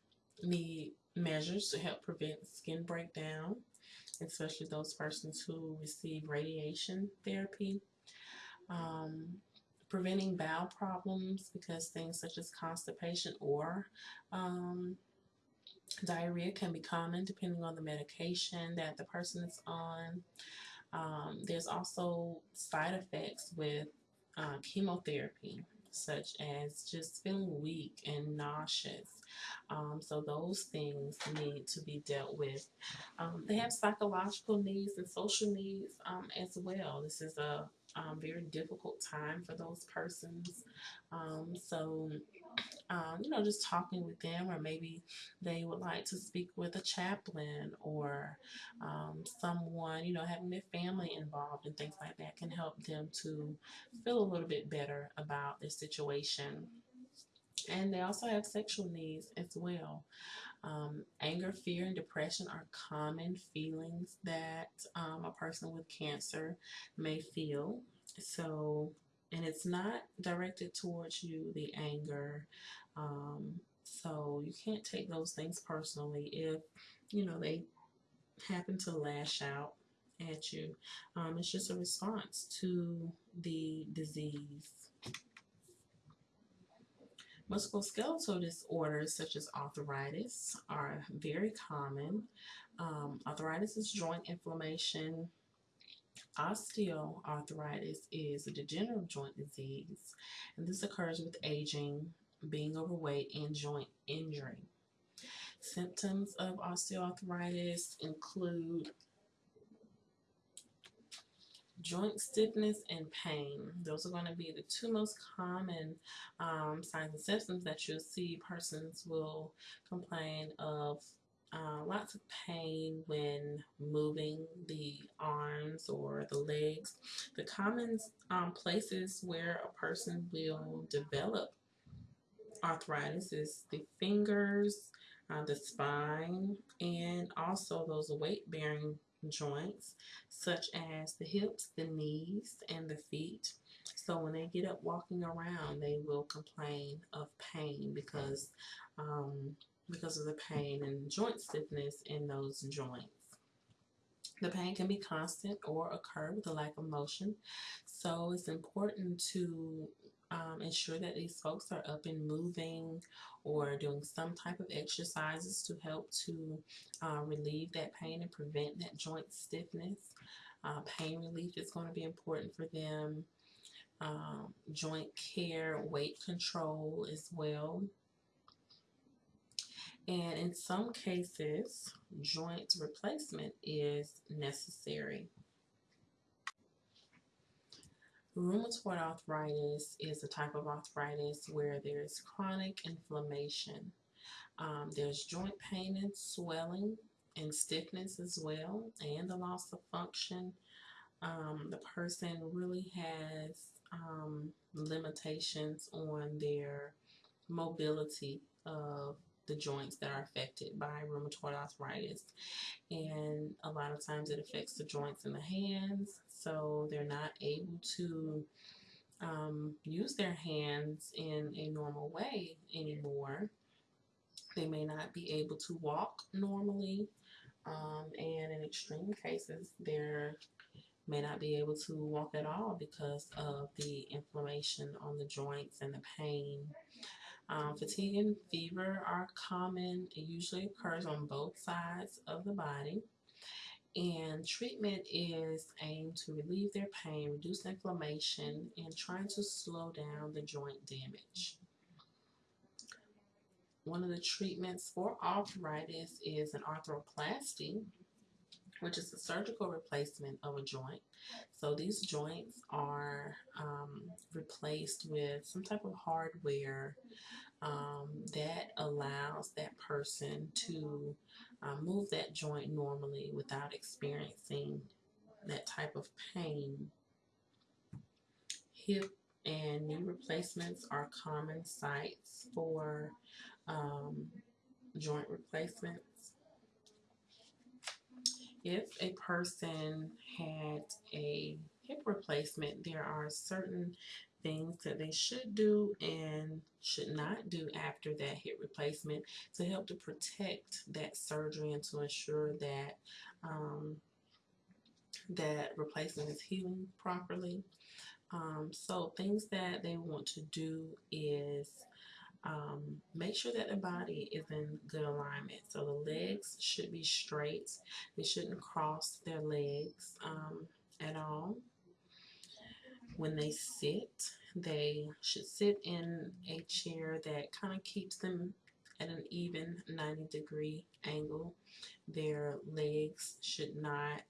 need measures to help prevent skin breakdown, especially those persons who receive radiation therapy. Um, preventing bowel problems because things such as constipation or um, diarrhea can be common depending on the medication that the person is on. Um, there's also side effects with uh, chemotherapy such as just feeling weak and nauseous. Um, so those things need to be dealt with. Um, they have psychological needs and social needs um, as well. This is a um, very difficult time for those persons. Um, so um, you know, just talking with them, or maybe they would like to speak with a chaplain or um, someone, you know, having their family involved and things like that can help them to feel a little bit better about their situation. And they also have sexual needs as well. Um, anger, fear, and depression are common feelings that um, a person with cancer may feel. So and it's not directed towards you, the anger. Um, so you can't take those things personally if, you know, they happen to lash out at you. Um, it's just a response to the disease. Musculoskeletal disorders such as arthritis are very common. Um, arthritis is joint inflammation Osteoarthritis is a degenerative joint disease, and this occurs with aging, being overweight, and joint injury. Symptoms of osteoarthritis include joint stiffness and pain. Those are going to be the two most common um, signs and symptoms that you'll see persons will complain of uh, lots of pain when moving the arms or the legs. The common um, places where a person will develop arthritis is the fingers, uh, the spine, and also those weight-bearing joints such as the hips, the knees, and the feet. So when they get up walking around, they will complain of pain because um, because of the pain and joint stiffness in those joints. The pain can be constant or occur with a lack of motion. So it's important to um, ensure that these folks are up and moving or doing some type of exercises to help to uh, relieve that pain and prevent that joint stiffness. Uh, pain relief is going to be important for them. Um, joint care, weight control as well. And in some cases, joint replacement is necessary. Rheumatoid arthritis is a type of arthritis where there's chronic inflammation. Um, there's joint pain and swelling and stiffness as well, and the loss of function. Um, the person really has um, limitations on their mobility of the joints that are affected by rheumatoid arthritis. And a lot of times it affects the joints in the hands, so they're not able to um, use their hands in a normal way anymore. They may not be able to walk normally, um, and in extreme cases, they may not be able to walk at all because of the inflammation on the joints and the pain. Um, fatigue and fever are common. It usually occurs on both sides of the body. And treatment is aimed to relieve their pain, reduce inflammation, and trying to slow down the joint damage. One of the treatments for arthritis is an arthroplasty, which is a surgical replacement of a joint. So these joints are um, replaced with some type of hardware um, that allows that person to uh, move that joint normally without experiencing that type of pain. Hip and knee replacements are common sites for um, joint replacements. If a person had a hip replacement, there are certain things that they should do and should not do after that hip replacement to help to protect that surgery and to ensure that um, that replacement is healing properly. Um, so things that they want to do is um, make sure that the body is in good alignment. So the legs should be straight. They shouldn't cross their legs um, at all. When they sit, they should sit in a chair that kind of keeps them at an even 90 degree angle. Their legs should not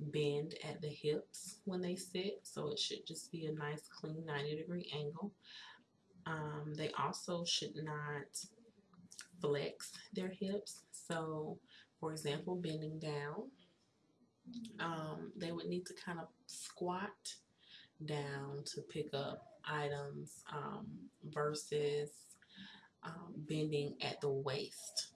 bend at the hips when they sit, so it should just be a nice clean 90 degree angle. Um, they also should not flex their hips. So, for example, bending down, um, they would need to kind of squat down to pick up items um, versus um, bending at the waist.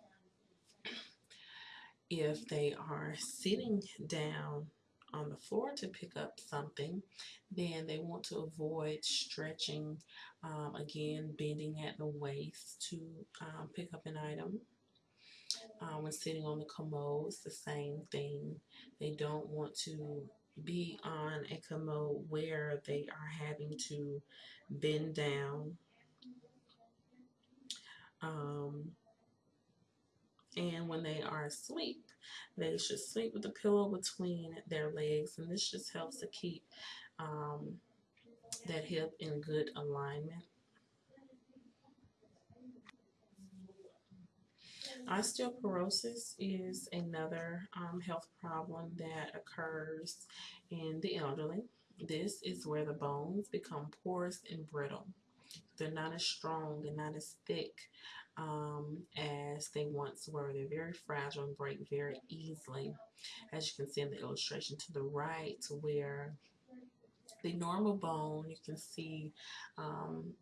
If they are sitting down on the floor to pick up something, then they want to avoid stretching, um, again, bending at the waist to um, pick up an item. Um, when sitting on the commode, it's the same thing. They don't want to be on a commode where they are having to bend down. Um, and when they are asleep, they should sleep with the pillow between their legs, and this just helps to keep um, that hip in good alignment. Osteoporosis is another um, health problem that occurs in the elderly. This is where the bones become porous and brittle. They're not as strong and not as thick um, as they once were. They're very fragile and break very easily. As you can see in the illustration to the right where the normal bone, you can see um,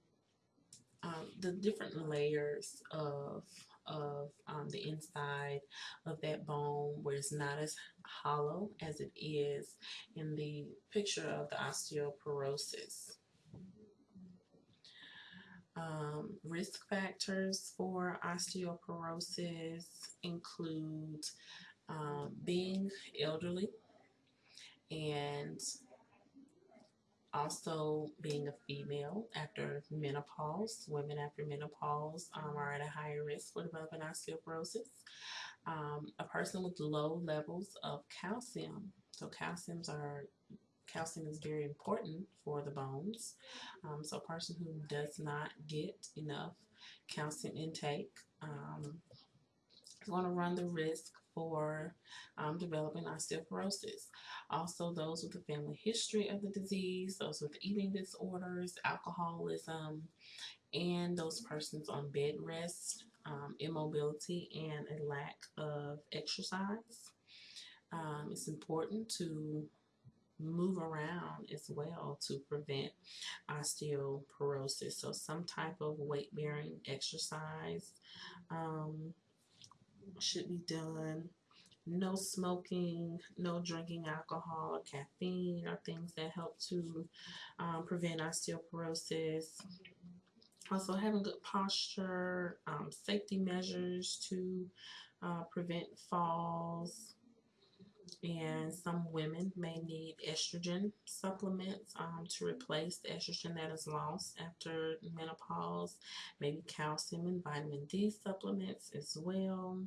um, the different layers of of um, the inside of that bone where it's not as hollow as it is in the picture of the osteoporosis. Um, risk factors for osteoporosis include um, being elderly, and also being a female after menopause. Women after menopause um, are at a higher risk for developing osteoporosis. Um, a person with low levels of calcium. So calciums are calcium is very important for the bones. Um, so a person who does not get enough calcium intake um, is going to run the risk for um, developing osteoporosis. Also, those with a family history of the disease, those with eating disorders, alcoholism, and those persons on bed rest, um, immobility, and a lack of exercise. Um, it's important to move around as well to prevent osteoporosis. So some type of weight bearing exercise um, should be done. No smoking, no drinking alcohol or caffeine are things that help to um, prevent osteoporosis. Also having good posture, um, safety measures to uh, prevent falls, and some women may need estrogen supplements um, to replace the estrogen that is lost after menopause, maybe calcium and vitamin D supplements as well.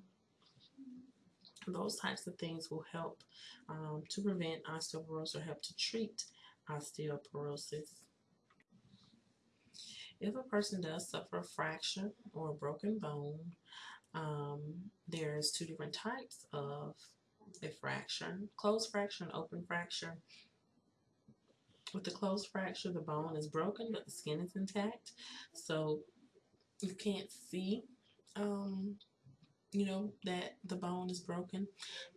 Those types of things will help um, to prevent osteoporosis or help to treat osteoporosis. If a person does suffer a fracture or a broken bone, um, there's two different types of a fracture, closed fracture and open fracture. With the closed fracture, the bone is broken, but the skin is intact. So you can't see, um, you know, that the bone is broken.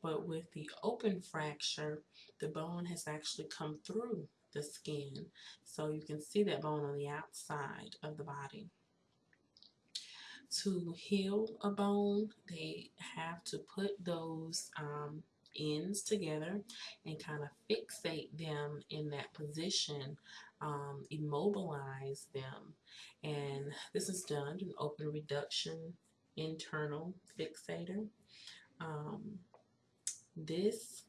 But with the open fracture, the bone has actually come through the skin. So you can see that bone on the outside of the body to heal a bone, they have to put those um, ends together and kind of fixate them in that position, um, immobilize them. And this is done in open reduction internal fixator. Um, this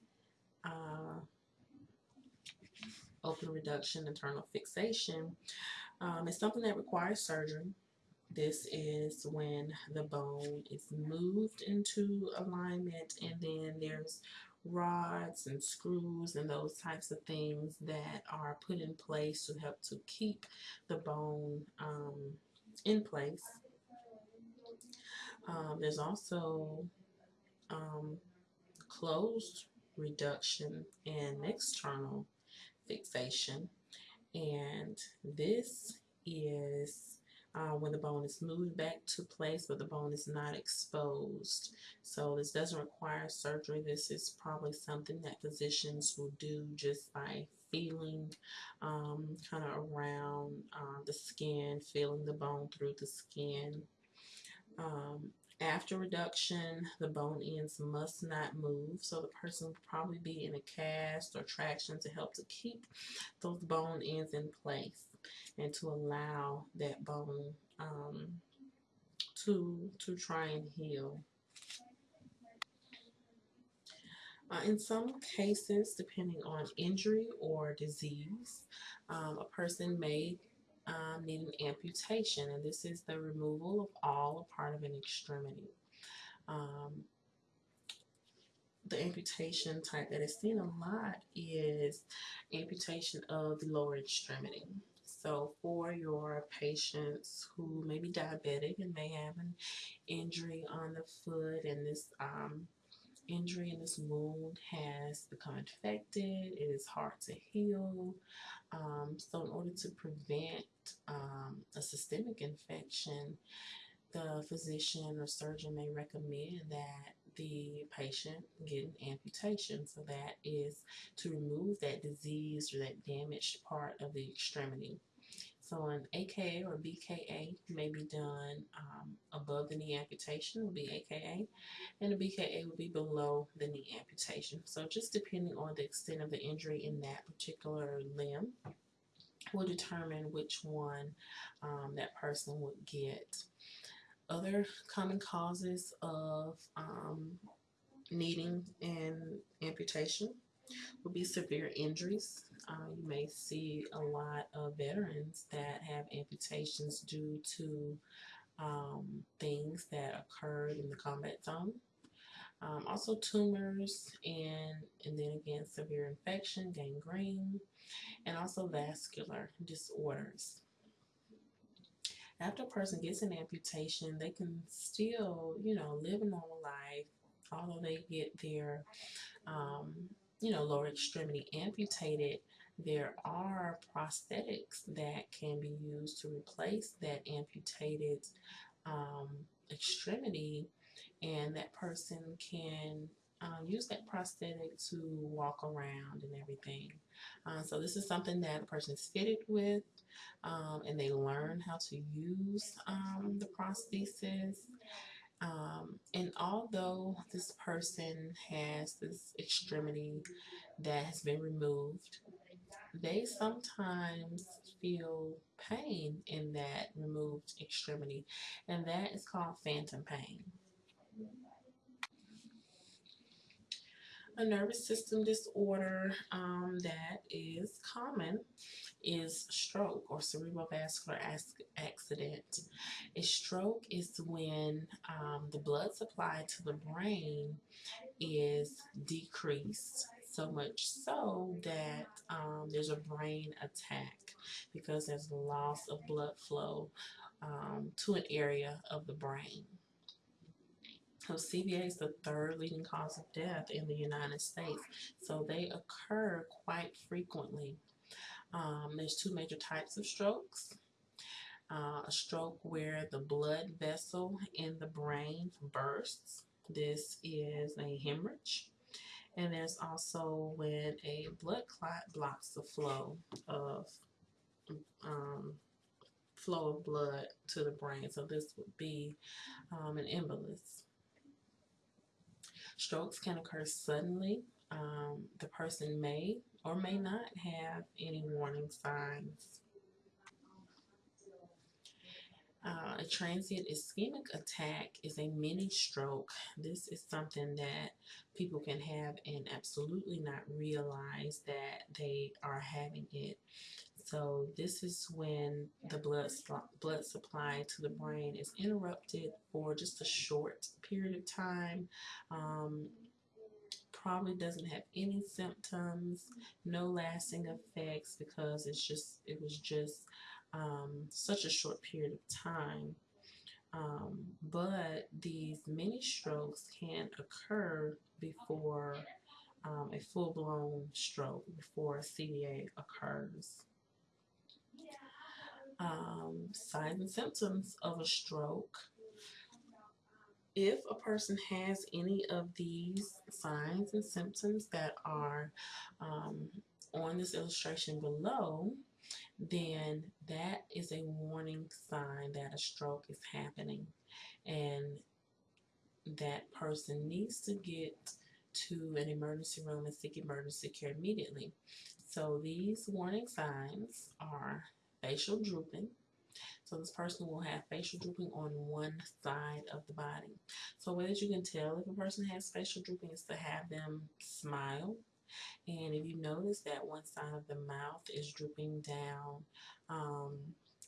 uh, open reduction internal fixation um, is something that requires surgery. This is when the bone is moved into alignment and then there's rods and screws and those types of things that are put in place to help to keep the bone um, in place. Um, there's also um, closed reduction and external fixation and this is uh, when the bone is moved back to place but the bone is not exposed. So this doesn't require surgery. This is probably something that physicians will do just by feeling um, kind of around uh, the skin, feeling the bone through the skin. Um, after reduction, the bone ends must not move, so the person will probably be in a cast or traction to help to keep those bone ends in place and to allow that bone um, to to try and heal. Uh, in some cases, depending on injury or disease, um, a person may um, need an amputation, and this is the removal of all or part of an extremity. Um, the amputation type that is seen a lot is amputation of the lower extremity. So for your patients who may be diabetic and may have an injury on the foot and this um, injury in this wound has become infected, it is hard to heal. Um, so in order to prevent um, a systemic infection, the physician or surgeon may recommend that the patient get an amputation. So that is to remove that disease or that damaged part of the extremity. So an AKA or BKA may be done um, above the knee amputation will be AKA and a BKA will be below the knee amputation. So just depending on the extent of the injury in that particular limb will determine which one um, that person would get. Other common causes of um, needing an amputation will be severe injuries. Uh, you may see a lot of veterans that have amputations due to um, things that occurred in the combat zone. Um, also tumors and and then again severe infection, gangrene, and also vascular disorders. After a person gets an amputation, they can still, you know, live a normal life, although they get their, um, you know, lower extremity amputated. There are prosthetics that can be used to replace that amputated um, extremity and that person can uh, use that prosthetic to walk around and everything. Uh, so this is something that a person is fitted with um, and they learn how to use um, the prosthesis. Um, and although this person has this extremity that has been removed, they sometimes feel pain in that removed extremity, and that is called phantom pain. A nervous system disorder um, that is common is stroke or cerebral cerebrovascular accident. A stroke is when um, the blood supply to the brain is decreased so much so that um, there's a brain attack because there's loss of blood flow um, to an area of the brain. So CVA is the third leading cause of death in the United States. So they occur quite frequently. Um, there's two major types of strokes. Uh, a stroke where the blood vessel in the brain bursts. This is a hemorrhage. And there's also when a blood clot blocks the flow of um, flow of blood to the brain. So this would be um, an embolus. Strokes can occur suddenly. Um, the person may or may not have any warning signs. Uh, a transient ischemic attack is a mini stroke. This is something that people can have and absolutely not realize that they are having it. So this is when the blood blood supply to the brain is interrupted for just a short period of time. Um, probably doesn't have any symptoms, no lasting effects because it's just it was just um, such a short period of time. Um, but these mini strokes can occur before um, a full-blown stroke, before a CVA occurs um, signs and symptoms of a stroke. If a person has any of these signs and symptoms that are um, on this illustration below, then that is a warning sign that a stroke is happening and that person needs to get to an emergency room and seek emergency care immediately. So these warning signs are facial drooping. So this person will have facial drooping on one side of the body. So ways you can tell if a person has facial drooping is to have them smile. And if you notice that one side of the mouth is drooping down um,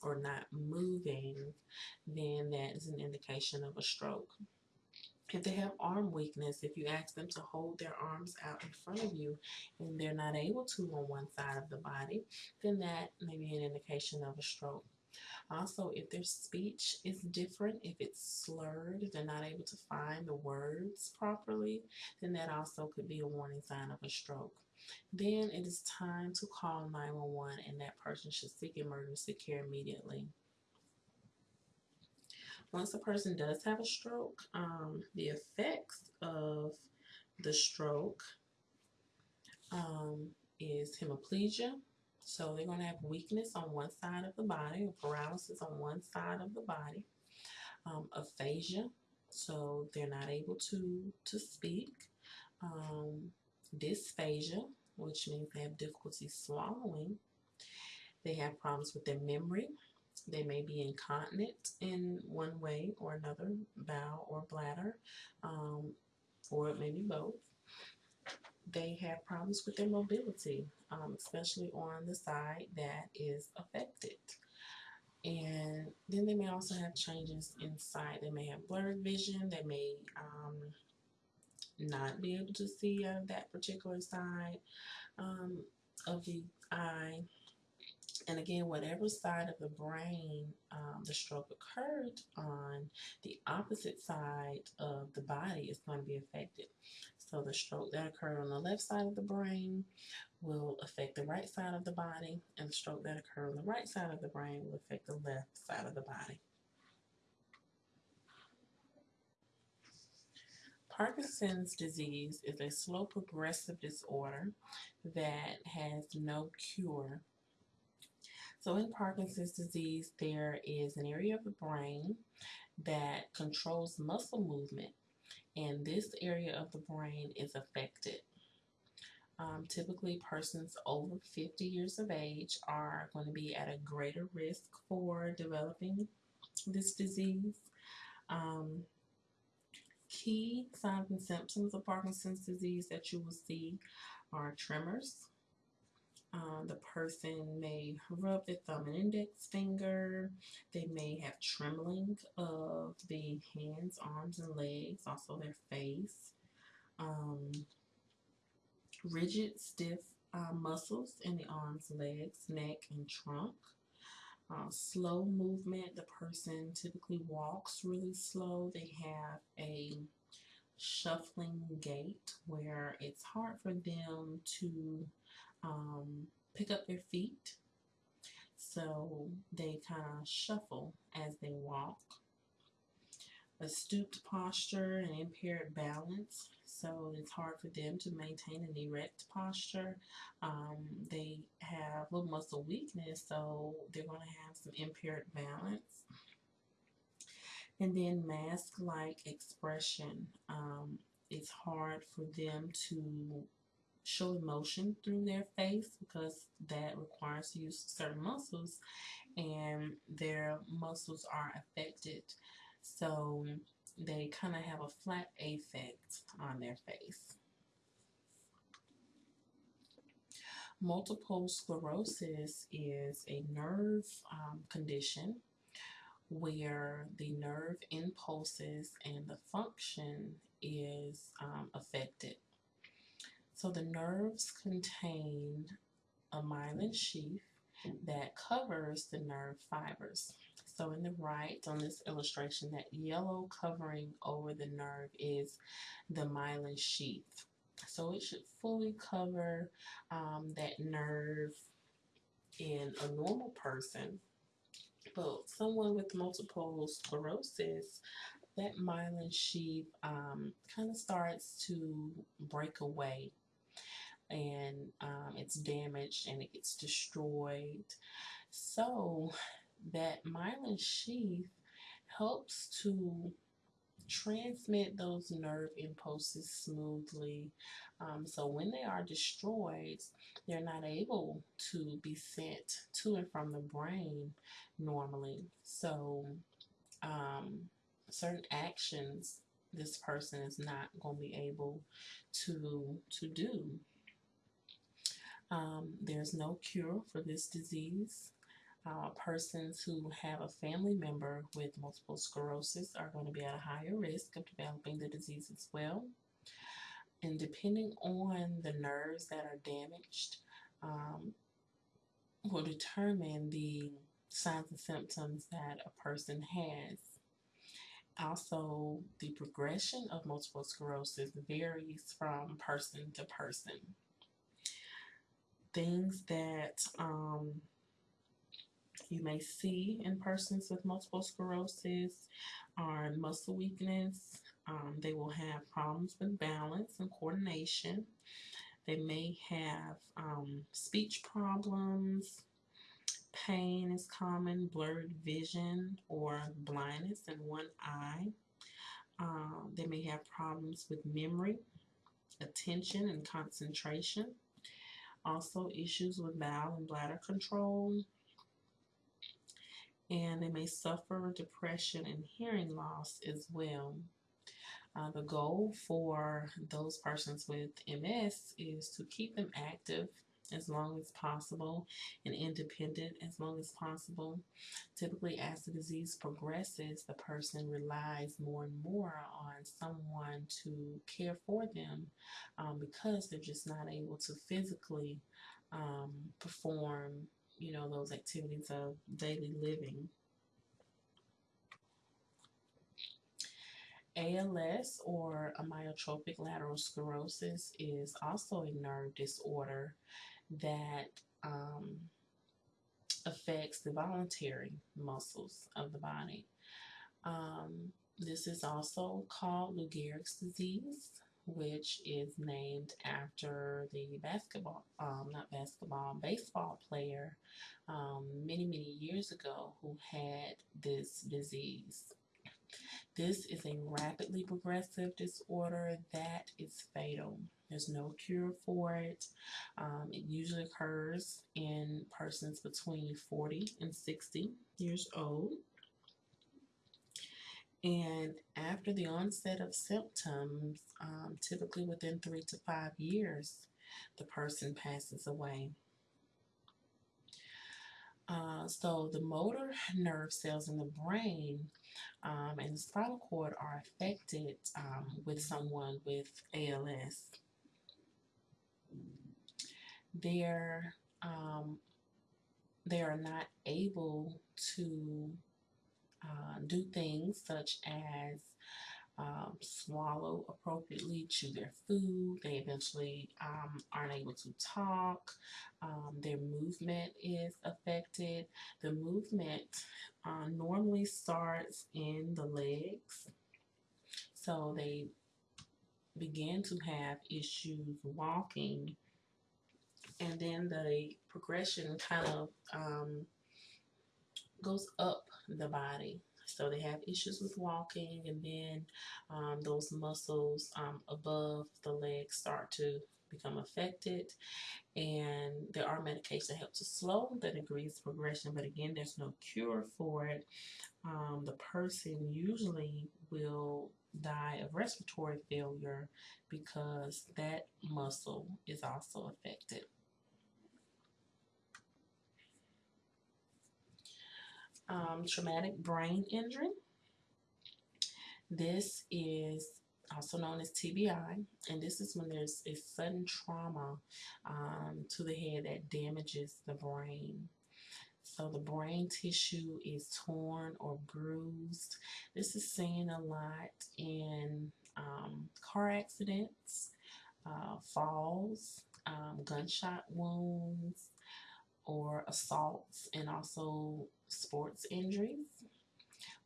or not moving, then that is an indication of a stroke. If they have arm weakness, if you ask them to hold their arms out in front of you and they're not able to on one side of the body, then that may be an indication of a stroke. Also, if their speech is different, if it's slurred, if they're not able to find the words properly, then that also could be a warning sign of a stroke. Then it is time to call 911 and that person should seek emergency care immediately. Once a person does have a stroke, um, the effects of the stroke um, is hemiplegia. So they're going to have weakness on one side of the body, paralysis on one side of the body, um, aphasia, so they're not able to, to speak, um, dysphagia, which means they have difficulty swallowing, they have problems with their memory, they may be incontinent in one way or another, bowel or bladder, um, or it may be both. they have problems with their mobility, um, especially on the side that is affected. And then they may also have changes inside. They may have blurred vision. They may um, not be able to see out of that particular side um, of the eye. And again, whatever side of the brain um, the stroke occurred on, the opposite side of the body is going to be affected. So the stroke that occurred on the left side of the brain will affect the right side of the body, and the stroke that occurred on the right side of the brain will affect the left side of the body. Parkinson's disease is a slow progressive disorder that has no cure. So in Parkinson's disease, there is an area of the brain that controls muscle movement, and this area of the brain is affected. Um, typically, persons over 50 years of age are going to be at a greater risk for developing this disease. Um, key signs and symptoms of Parkinson's disease that you will see are tremors. Uh, the person may rub their thumb and index finger. They may have trembling of the hands, arms, and legs, also their face. Um, rigid, stiff uh, muscles in the arms, legs, neck, and trunk. Uh, slow movement. The person typically walks really slow. They have a shuffling gait where it's hard for them to um, pick up their feet. So they kind of shuffle as they walk. A stooped posture and impaired balance so it's hard for them to maintain an erect posture. Um, they have little muscle weakness, so they're going to have some impaired balance. And then mask-like expression. Um, it's hard for them to show emotion through their face because that requires to use certain muscles and their muscles are affected. So they kind of have a flat affect on their face. Multiple sclerosis is a nerve um, condition where the nerve impulses and the function is um, affected. So the nerves contain a myelin sheath that covers the nerve fibers. So in the right on this illustration, that yellow covering over the nerve is the myelin sheath. So it should fully cover um, that nerve in a normal person. But someone with multiple sclerosis, that myelin sheath um, kind of starts to break away and um, it's damaged and it gets destroyed. So that myelin sheath helps to transmit those nerve impulses smoothly. Um, so when they are destroyed, they're not able to be sent to and from the brain normally. So um, certain actions this person is not going to be able to to do. Um, there's no cure for this disease. Uh, persons who have a family member with multiple sclerosis are going to be at a higher risk of developing the disease as well. And depending on the nerves that are damaged, um, will determine the signs and symptoms that a person has. Also, the progression of multiple sclerosis varies from person to person. Things that um, you may see in persons with multiple sclerosis are muscle weakness. Um, they will have problems with balance and coordination. They may have um, speech problems. Pain is common, blurred vision or blindness in one eye. Uh, they may have problems with memory, attention, and concentration. Also issues with bowel and bladder control, and they may suffer depression and hearing loss as well. Uh, the goal for those persons with MS is to keep them active as long as possible and independent as long as possible. Typically, as the disease progresses, the person relies more and more on someone to care for them um, because they're just not able to physically um, perform, you know, those activities of daily living. ALS or amyotrophic lateral sclerosis is also a nerve disorder that um, affects the voluntary muscles of the body. Um, this is also called Lou Gehrig's disease, which is named after the basketball, um, not basketball, baseball player um, many, many years ago who had this disease. This is a rapidly progressive disorder that is fatal. There's no cure for it. Um, it usually occurs in persons between 40 and 60 years old. And after the onset of symptoms, um, typically within three to five years, the person passes away. Uh, so the motor nerve cells in the brain um, and the spinal cord are affected um, with someone with ALS. They're um, they are not able to uh, do things such as um, swallow appropriately, chew their food. They eventually um, aren't able to talk. Um, their movement is affected. The movement uh, normally starts in the legs. So they begin to have issues walking. And then the progression kind of um, goes up the body. So they have issues with walking, and then um, those muscles um, above the legs start to become affected. And there are medications that help to slow the degrees of progression, but again, there's no cure for it. Um, the person usually will die of respiratory failure because that muscle is also affected. Um, traumatic brain injury. This is also known as TBI, and this is when there's a sudden trauma um, to the head that damages the brain. So the brain tissue is torn or bruised. This is seen a lot in um, car accidents, uh, falls, um, gunshot wounds, or assaults, and also sports injuries.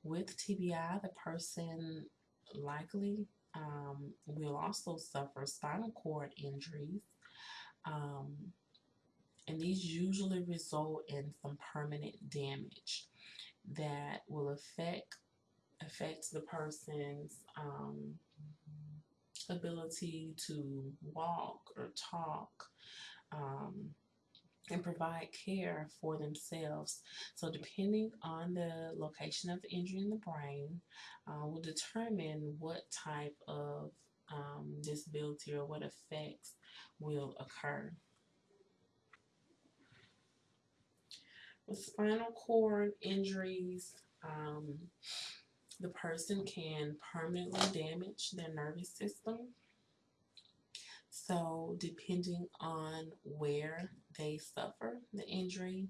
With TBI, the person likely um, will also suffer spinal cord injuries. Um, and these usually result in some permanent damage that will affect affect the person's um, ability to walk or talk, um, and provide care for themselves. So depending on the location of the injury in the brain uh, will determine what type of um, disability or what effects will occur. With spinal cord injuries, um, the person can permanently damage their nervous system so depending on where they suffer the injury,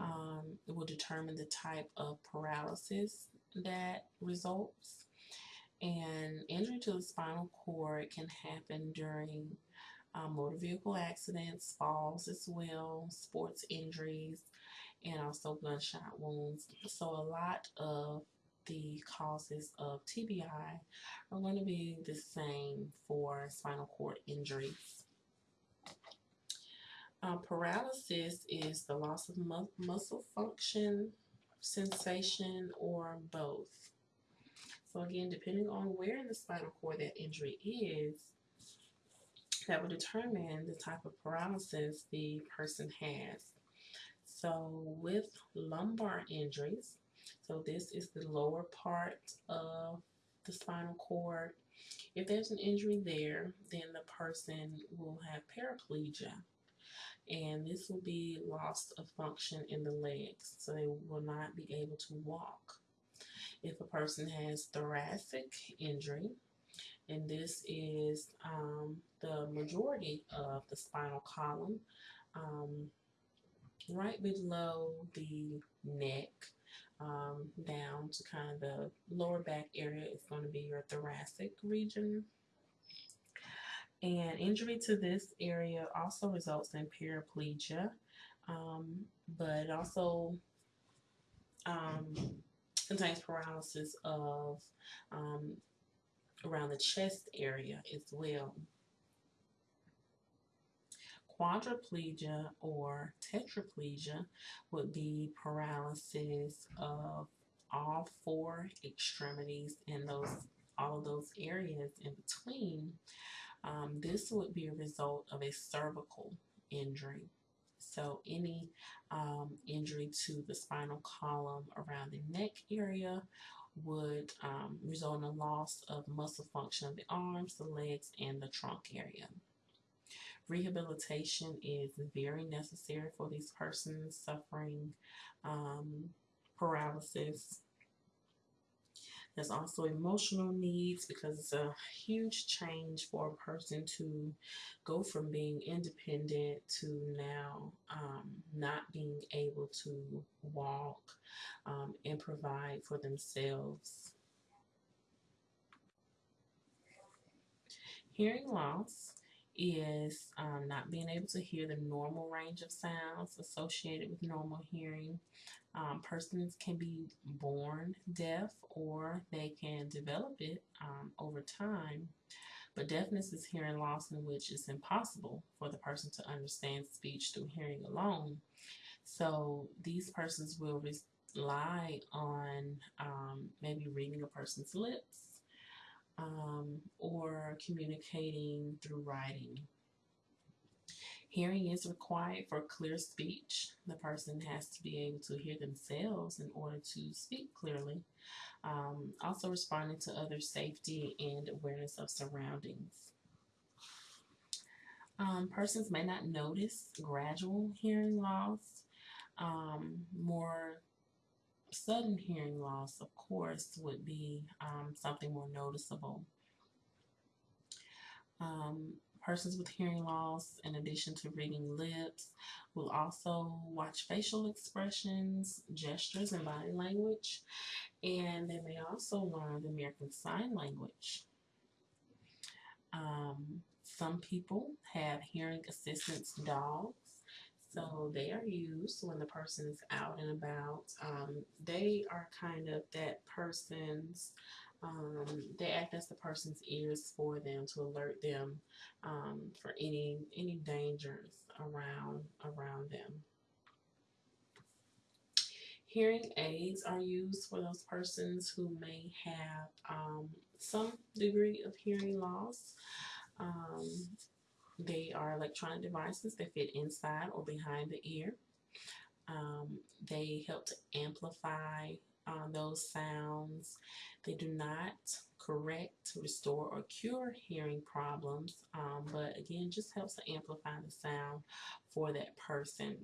um, it will determine the type of paralysis that results. And injury to the spinal cord can happen during um, motor vehicle accidents, falls as well, sports injuries, and also gunshot wounds. So a lot of the causes of TBI are going to be the same for spinal cord injuries. Uh, paralysis is the loss of mu muscle function, sensation, or both. So again, depending on where in the spinal cord that injury is, that will determine the type of paralysis the person has. So with lumbar injuries, so this is the lower part of the spinal cord. If there's an injury there, then the person will have paraplegia. And this will be loss of function in the legs, so they will not be able to walk. If a person has thoracic injury, and this is um, the majority of the spinal column, um, right below the neck, um, down to kind of the lower back area is going to be your thoracic region. And injury to this area also results in paraplegia, um, but also um, contains paralysis of um, around the chest area as well. Quadriplegia or tetraplegia would be paralysis of all four extremities and those all of those areas in between. Um, this would be a result of a cervical injury. So any um, injury to the spinal column around the neck area would um, result in a loss of muscle function of the arms, the legs, and the trunk area. Rehabilitation is very necessary for these persons suffering um, paralysis. There's also emotional needs because it's a huge change for a person to go from being independent to now um, not being able to walk um, and provide for themselves. Hearing loss is um, not being able to hear the normal range of sounds associated with normal hearing. Um, persons can be born deaf or they can develop it um, over time. But deafness is hearing loss in which it's impossible for the person to understand speech through hearing alone. So these persons will rely on um, maybe reading a person's lips um, or communicating through writing. Hearing is required for clear speech. The person has to be able to hear themselves in order to speak clearly. Um, also responding to other safety and awareness of surroundings. Um, persons may not notice gradual hearing loss. Um, more sudden hearing loss, of course, would be um, something more noticeable. Um, persons with hearing loss, in addition to reading lips, will also watch facial expressions, gestures, and body language, and they may also learn the American Sign Language. Um, some people have hearing assistance dogs so they are used when the person is out and about. Um, they are kind of that person's, um, they act as the person's ears for them to alert them um, for any any dangers around around them. Hearing aids are used for those persons who may have um, some degree of hearing loss. They are electronic devices that fit inside or behind the ear. Um, they help to amplify uh, those sounds. They do not correct, restore, or cure hearing problems, um, but again, just helps to amplify the sound for that person.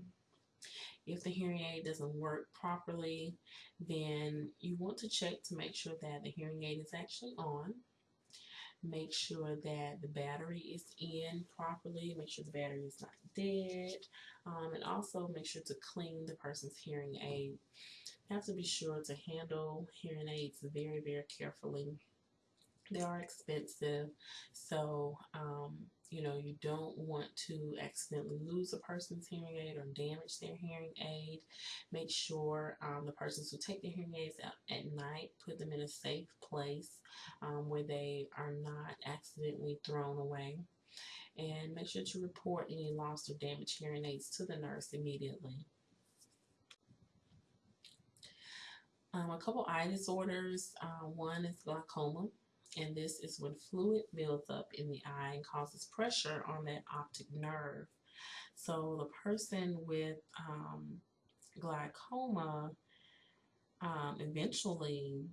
If the hearing aid doesn't work properly, then you want to check to make sure that the hearing aid is actually on make sure that the battery is in properly, make sure the battery is not dead, um, and also make sure to clean the person's hearing aid. You have to be sure to handle hearing aids very, very carefully. They are expensive, so um, you know, you don't want to accidentally lose a person's hearing aid or damage their hearing aid. Make sure um, the persons who take their hearing aids out at night put them in a safe place um, where they are not accidentally thrown away. And make sure to report any lost or damaged hearing aids to the nurse immediately. Um, a couple eye disorders. Uh, one is glaucoma and this is when fluid builds up in the eye and causes pressure on that optic nerve. So the person with um, glaucoma um, eventually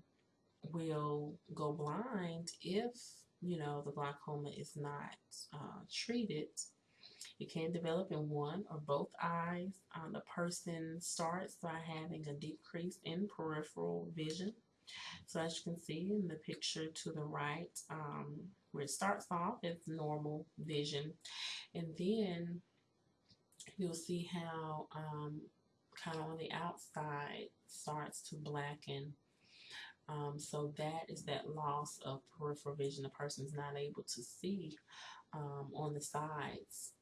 will go blind if, you know, the glaucoma is not uh, treated. It can develop in one or both eyes. Um, the person starts by having a decrease in peripheral vision. So as you can see in the picture to the right, um, where it starts off as normal vision, and then you'll see how um, kind of on the outside starts to blacken. Um, so that is that loss of peripheral vision. The person's not able to see um, on the sides.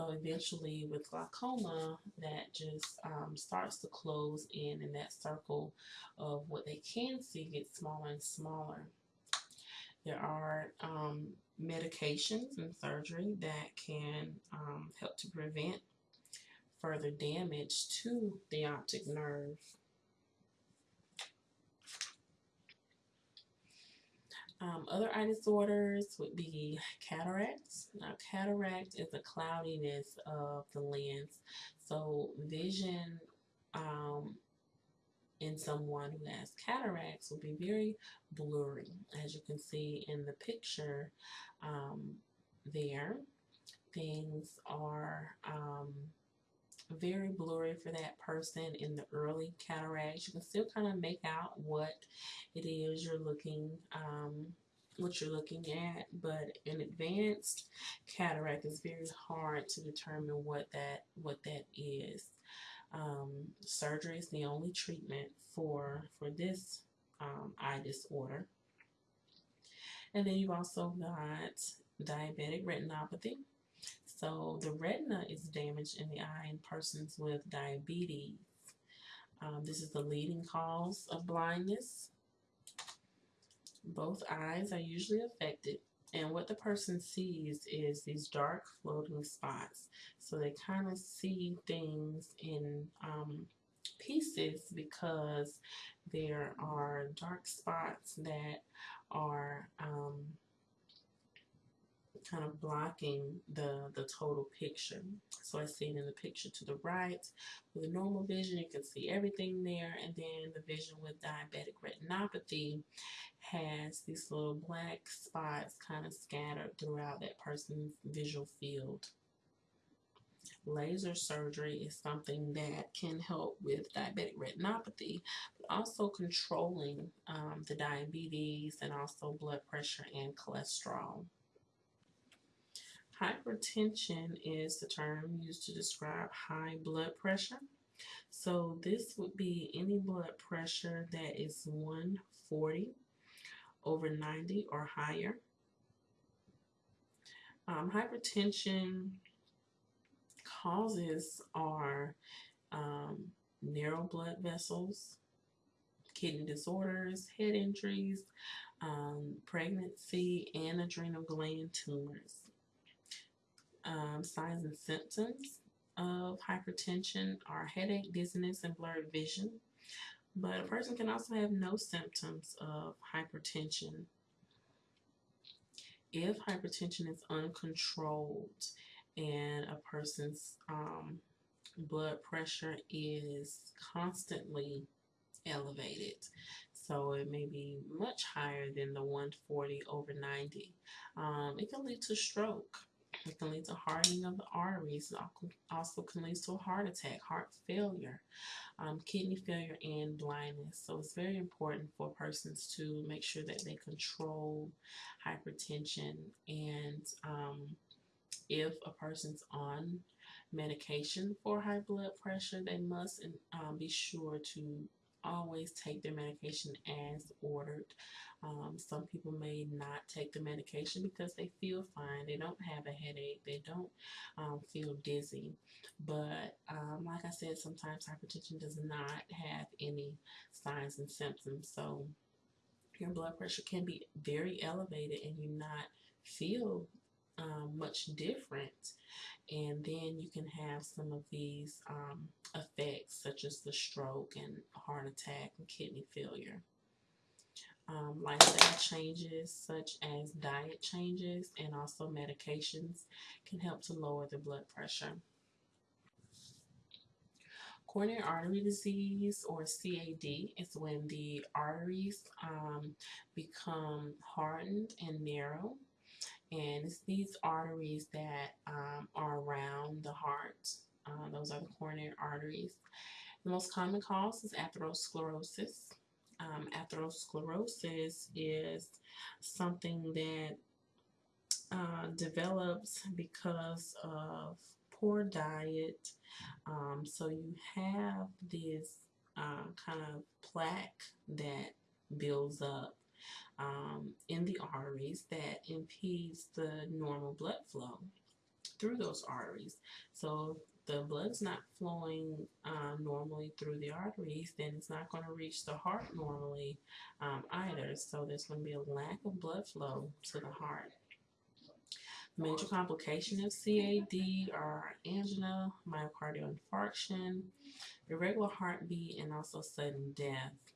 So eventually with glaucoma, that just um, starts to close in and that circle of what they can see gets smaller and smaller. There are um, medications and surgery that can um, help to prevent further damage to the optic nerve. Um, other eye disorders would be cataracts. Now, cataract is a cloudiness of the lens. So, vision um, in someone who has cataracts will be very blurry, as you can see in the picture um, there. Things are um, very blurry for that person in the early cataracts. You can still kind of make out what it is you're looking um, what you're looking at, but in advanced cataract is very hard to determine what that what that is. Um, surgery is the only treatment for for this um, eye disorder. And then you've also got diabetic retinopathy. So the retina is damaged in the eye in persons with diabetes. Um, this is the leading cause of blindness. Both eyes are usually affected and what the person sees is these dark floating spots. So they kind of see things in um, pieces because there are dark spots that are um, kind of blocking the, the total picture. So I see it in the picture to the right. With normal vision, you can see everything there. And then the vision with diabetic retinopathy has these little black spots kind of scattered throughout that person's visual field. Laser surgery is something that can help with diabetic retinopathy, but also controlling um, the diabetes and also blood pressure and cholesterol. Hypertension is the term used to describe high blood pressure. So this would be any blood pressure that is 140 over 90 or higher. Um, hypertension causes are um, narrow blood vessels, kidney disorders, head injuries, um, pregnancy, and adrenal gland tumors um, signs and symptoms of hypertension are headache, dizziness, and blurred vision. But a person can also have no symptoms of hypertension. If hypertension is uncontrolled and a person's um, blood pressure is constantly elevated, so it may be much higher than the 140 over 90, um, it can lead to stroke. It can lead to hardening of the arteries. It also can lead to a heart attack, heart failure, um, kidney failure, and blindness. So it's very important for persons to make sure that they control hypertension. And um, if a person's on medication for high blood pressure, they must um, be sure to always take their medication as ordered. Um, some people may not take the medication because they feel fine. They don't have a headache. They don't um, feel dizzy. But um, like I said, sometimes hypertension does not have any signs and symptoms. So your blood pressure can be very elevated and you not feel um, much different. And then you can have some of these um, effects, such as the stroke and heart attack and kidney failure. Um, lifestyle changes, such as diet changes and also medications, can help to lower the blood pressure. Coronary artery disease or CAD is when the arteries um, become hardened and narrow. And it's these arteries that um, are around the heart. Uh, those are the coronary arteries. The most common cause is atherosclerosis. Um, atherosclerosis is something that uh, develops because of poor diet. Um, so you have this uh, kind of plaque that builds up um, in the arteries that impedes the normal blood flow through those arteries. So the blood's not flowing uh, normally through the arteries, then it's not going to reach the heart normally um, either. So there's going to be a lack of blood flow to the heart. Major complication of CAD are angina, myocardial infarction, irregular heartbeat, and also sudden death.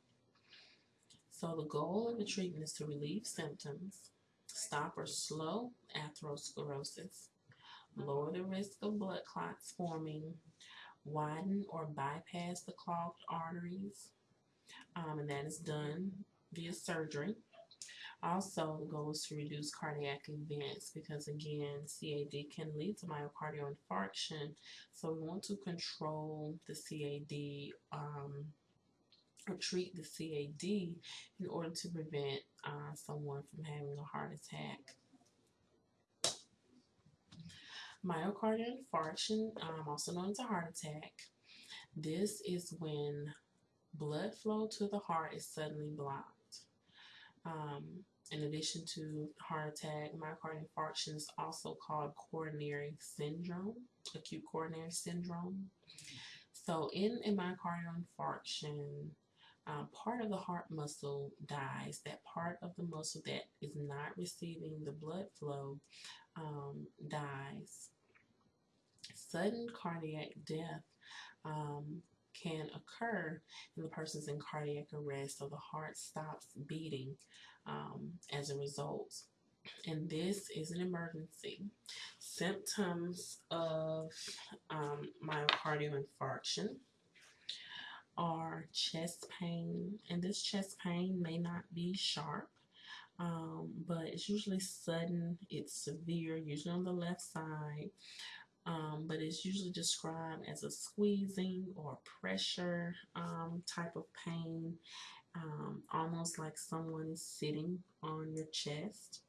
So the goal of the treatment is to relieve symptoms, stop or slow atherosclerosis, lower the risk of blood clots forming, widen or bypass the clogged arteries, um, and that is done via surgery. Also, the goal is to reduce cardiac events because, again, CAD can lead to myocardial infarction. So, we want to control the CAD um, or treat the CAD in order to prevent uh, someone from having a heart attack. Myocardial infarction, um, also known as a heart attack, this is when blood flow to the heart is suddenly blocked. Um, in addition to heart attack, myocardial infarction is also called coronary syndrome, acute coronary syndrome. So in a myocardial infarction, uh, part of the heart muscle dies. That part of the muscle that is not receiving the blood flow um, dies. Sudden cardiac death um, can occur and the person's in cardiac arrest so the heart stops beating um, as a result. And this is an emergency. Symptoms of um, myocardial infarction are chest pain and this chest pain may not be sharp um, but it's usually sudden it's severe usually on the left side um, but it's usually described as a squeezing or pressure um, type of pain, um, almost like someone is sitting on your chest.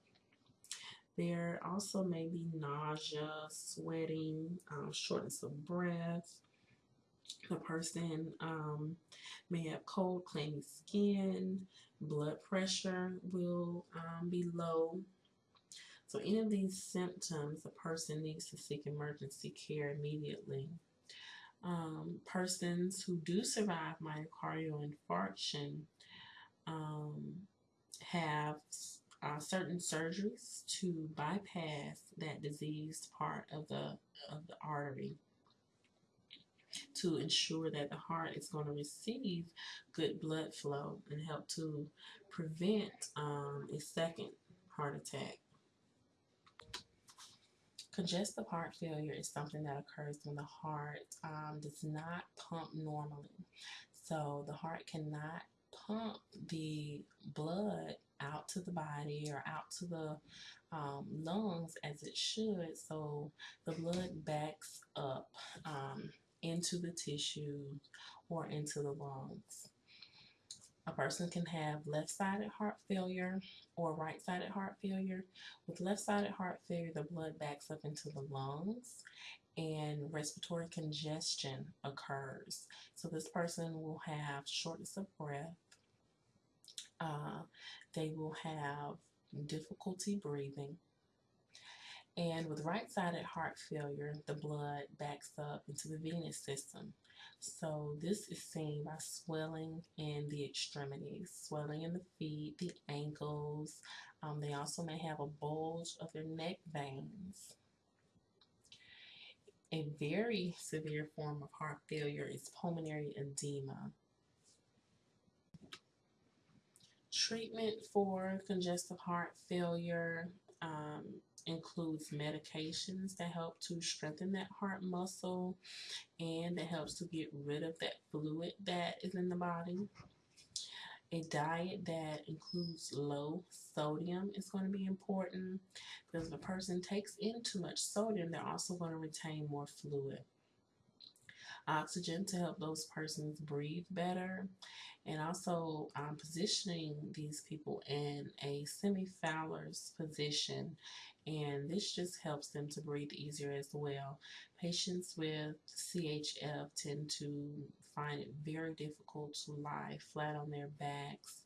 There also may be nausea, sweating, um, shortness of breath. The person um, may have cold, clammy skin. Blood pressure will um, be low so any of these symptoms, the person needs to seek emergency care immediately. Um, persons who do survive myocardial infarction um, have uh, certain surgeries to bypass that diseased part of the of the artery to ensure that the heart is going to receive good blood flow and help to prevent um, a second heart attack. Congestive heart failure is something that occurs when the heart um, does not pump normally. So the heart cannot pump the blood out to the body or out to the um, lungs as it should. So the blood backs up um, into the tissue or into the lungs. A person can have left-sided heart failure or right-sided heart failure. With left-sided heart failure, the blood backs up into the lungs and respiratory congestion occurs. So this person will have shortness of breath. Uh, they will have difficulty breathing. And with right-sided heart failure, the blood backs up into the venous system. So this is seen by swelling in the extremities, swelling in the feet, the ankles. Um, they also may have a bulge of their neck veins. A very severe form of heart failure is pulmonary edema. Treatment for congestive heart failure um, includes medications that help to strengthen that heart muscle and that helps to get rid of that fluid that is in the body. A diet that includes low sodium is going to be important because if a person takes in too much sodium, they're also going to retain more fluid. Oxygen to help those persons breathe better and also um, positioning these people in a semi-Fowler's position and this just helps them to breathe easier as well. Patients with CHF tend to find it very difficult to lie flat on their backs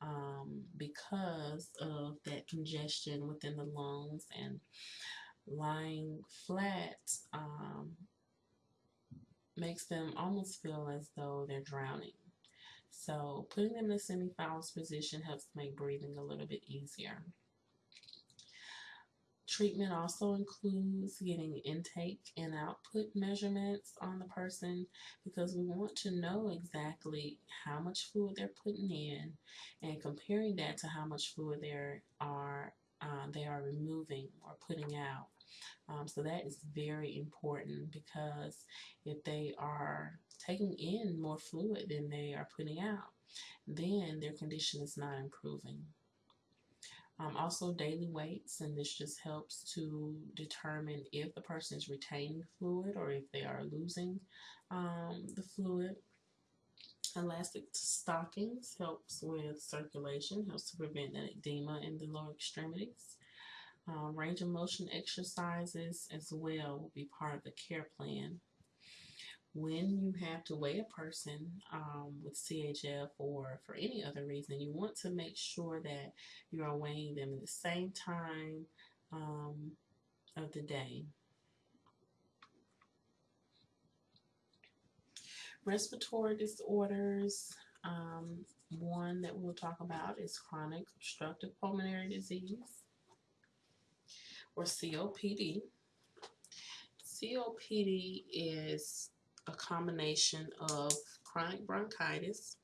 um, because of that congestion within the lungs and lying flat um, makes them almost feel as though they're drowning. So putting them in a semi-Fowler's position helps make breathing a little bit easier. Treatment also includes getting intake and output measurements on the person because we want to know exactly how much fluid they're putting in and comparing that to how much fluid they are uh, they are removing or putting out. Um, so that is very important because if they are taking in more fluid than they are putting out, then their condition is not improving. Um, also daily weights, and this just helps to determine if the person is retaining fluid or if they are losing um, the fluid. Elastic stockings helps with circulation, helps to prevent edema in the lower extremities. Uh, range of motion exercises as well will be part of the care plan when you have to weigh a person um, with CHF or for any other reason, you want to make sure that you are weighing them at the same time um, of the day. Respiratory disorders, um, one that we'll talk about is chronic obstructive pulmonary disease or COPD. COPD is a combination of chronic bronchitis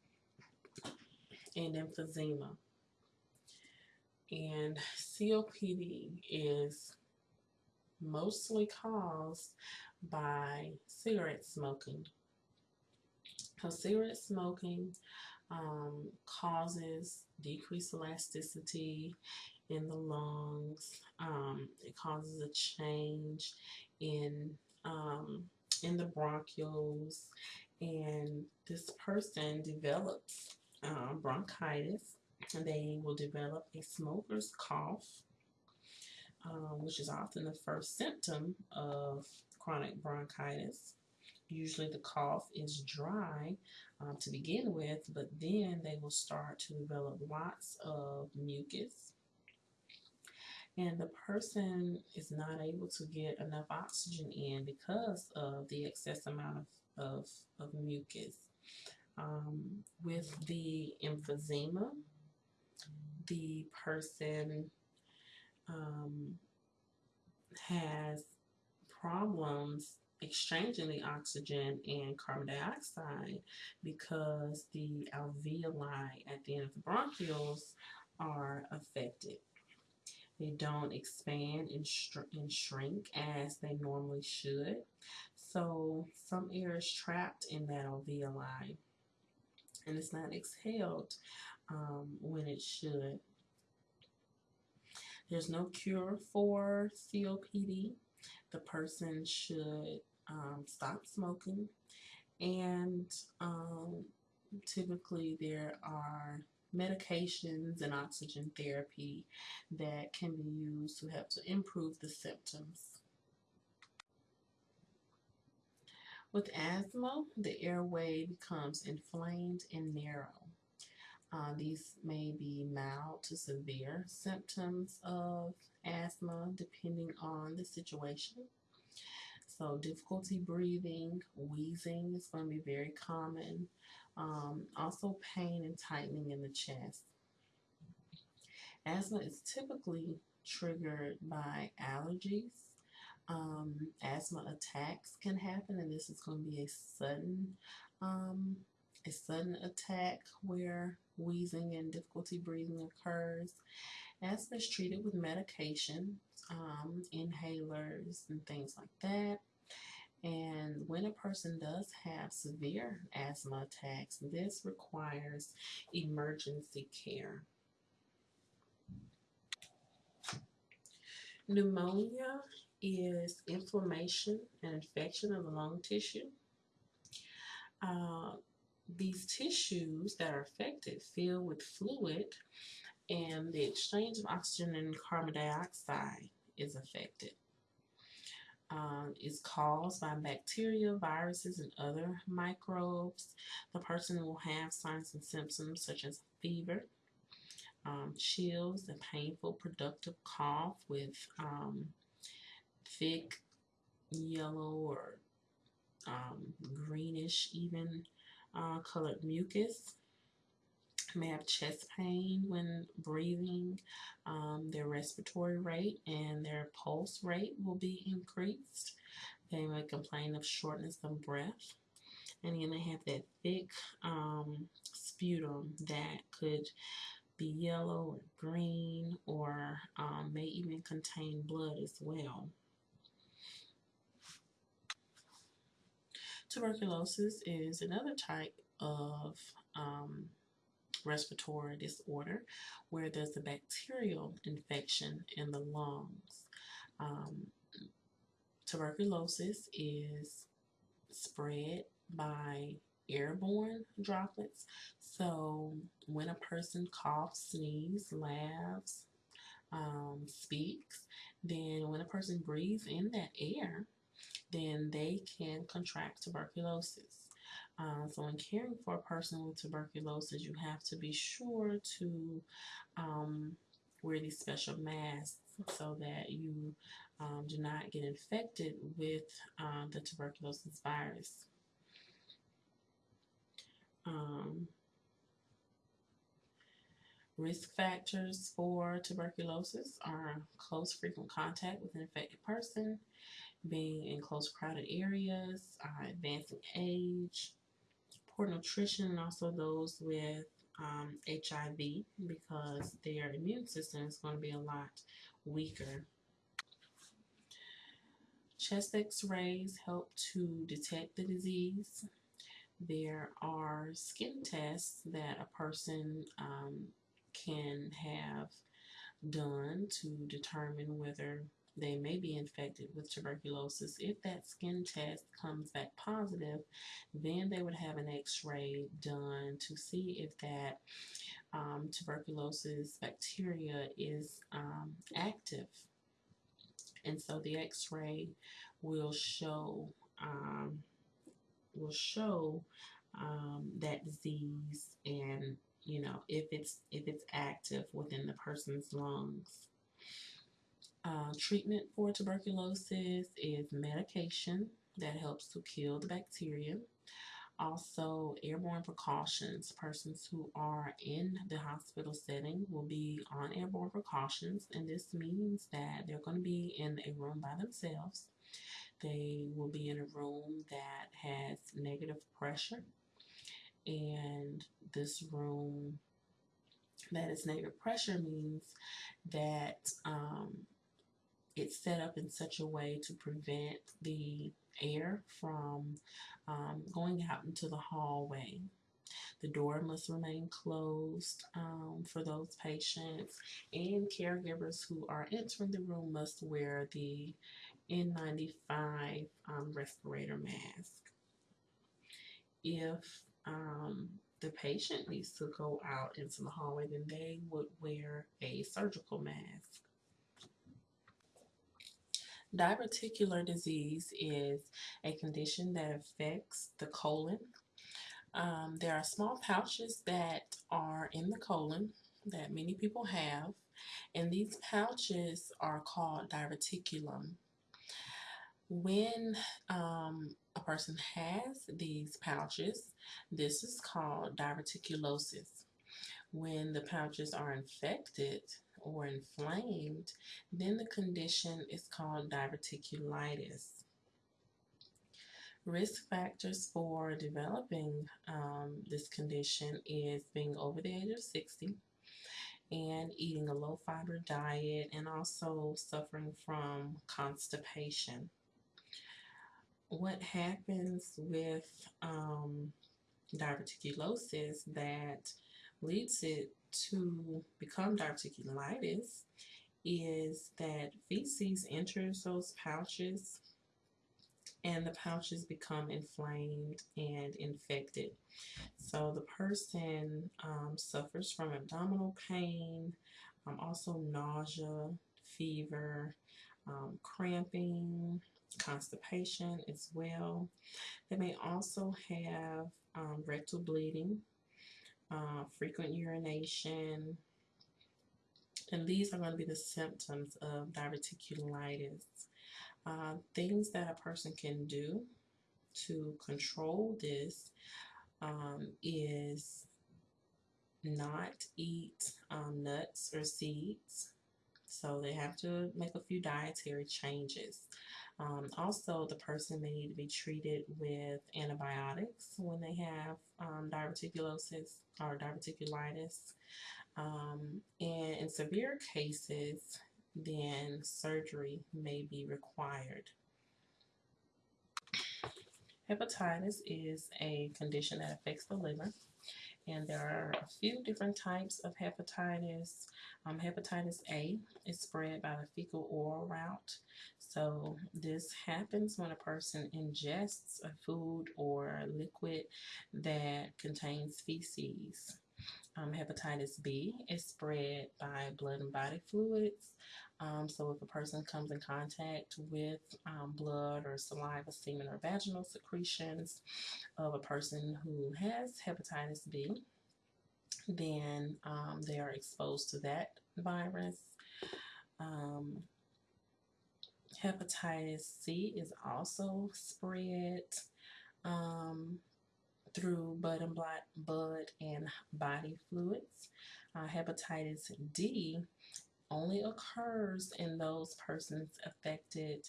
and emphysema. And COPD is mostly caused by cigarette smoking. So cigarette smoking um, causes decreased elasticity in the lungs. Um, it causes a change in um, in the bronchioles and this person develops um, bronchitis and they will develop a smoker's cough um, which is often the first symptom of chronic bronchitis. Usually the cough is dry um, to begin with but then they will start to develop lots of mucus and the person is not able to get enough oxygen in because of the excess amount of, of, of mucus. Um, with the emphysema, the person um, has problems exchanging the oxygen and carbon dioxide because the alveoli at the end of the bronchioles are affected. They don't expand and, and shrink as they normally should. So some air is trapped in that alveoli and it's not exhaled um, when it should. There's no cure for COPD. The person should um, stop smoking and um, typically there are medications and oxygen therapy that can be used to help to improve the symptoms. With asthma, the airway becomes inflamed and narrow. Uh, these may be mild to severe symptoms of asthma depending on the situation. So difficulty breathing, wheezing is going to be very common. Um, also pain and tightening in the chest. Asthma is typically triggered by allergies. Um, asthma attacks can happen and this is going to be a sudden um, a sudden attack where wheezing and difficulty breathing occurs Asthma is treated with medication, um, inhalers, and things like that. And when a person does have severe asthma attacks, this requires emergency care. Pneumonia is inflammation and infection of the lung tissue. Uh, these tissues that are affected fill with fluid and the exchange of oxygen and carbon dioxide is affected. Um, is caused by bacteria, viruses, and other microbes. The person will have signs and symptoms such as fever, um, chills, a painful productive cough with um, thick yellow or um, greenish even uh, colored mucus. May have chest pain when breathing. Um, their respiratory rate and their pulse rate will be increased. They may complain of shortness of breath. And then they have that thick um, sputum that could be yellow or green or um, may even contain blood as well. Tuberculosis is another type of um, respiratory disorder where there's a bacterial infection in the lungs. Um, tuberculosis is spread by airborne droplets. So when a person coughs, sneezes, laughs, um, speaks, then when a person breathes in that air, then they can contract tuberculosis. Uh, so in caring for a person with tuberculosis, you have to be sure to um, wear these special masks so that you um, do not get infected with uh, the tuberculosis virus. Um, risk factors for tuberculosis are close frequent contact with an infected person, being in close crowded areas, uh, advancing age, poor nutrition, and also those with um, HIV because their immune system is going to be a lot weaker. Chest x-rays help to detect the disease. There are skin tests that a person um, can have done to determine whether they may be infected with tuberculosis. If that skin test comes back positive, then they would have an x-ray done to see if that um, tuberculosis bacteria is um, active. And so the x-ray will show um, will show um, that disease and you know if it's if it's active within the person's lungs. Uh, treatment for tuberculosis is medication that helps to kill the bacteria. Also, airborne precautions. Persons who are in the hospital setting will be on airborne precautions, and this means that they're going to be in a room by themselves. They will be in a room that has negative pressure, and this room that is negative pressure means that um, it's set up in such a way to prevent the air from um, going out into the hallway. The door must remain closed um, for those patients, and caregivers who are entering the room must wear the N95 um, respirator mask. If um, the patient needs to go out into the hallway, then they would wear a surgical mask. Diverticular disease is a condition that affects the colon. Um, there are small pouches that are in the colon that many people have, and these pouches are called diverticulum. When um, a person has these pouches, this is called diverticulosis. When the pouches are infected, or inflamed, then the condition is called diverticulitis. Risk factors for developing um, this condition is being over the age of 60 and eating a low fiber diet and also suffering from constipation. What happens with um, diverticulosis that leads it to become diverticulitis is that feces enters those pouches and the pouches become inflamed and infected. So the person um, suffers from abdominal pain, um, also nausea, fever, um, cramping, constipation as well. They may also have um, rectal bleeding, uh, frequent urination, and these are going to be the symptoms of diverticulitis. Uh, things that a person can do to control this um, is not eat um, nuts or seeds. So they have to make a few dietary changes. Um, also, the person may need to be treated with antibiotics when they have um, diverticulosis or diverticulitis. Um, and in severe cases, then surgery may be required. Hepatitis is a condition that affects the liver and there are a few different types of hepatitis. Um, hepatitis A is spread by the fecal oral route. So this happens when a person ingests a food or liquid that contains feces. Um, hepatitis B is spread by blood and body fluids. Um, so if a person comes in contact with um, blood or saliva, semen, or vaginal secretions of a person who has hepatitis B, then um, they are exposed to that virus. Um, hepatitis C is also spread um, through blood and blood, blood and body fluids. Uh, hepatitis D only occurs in those persons affected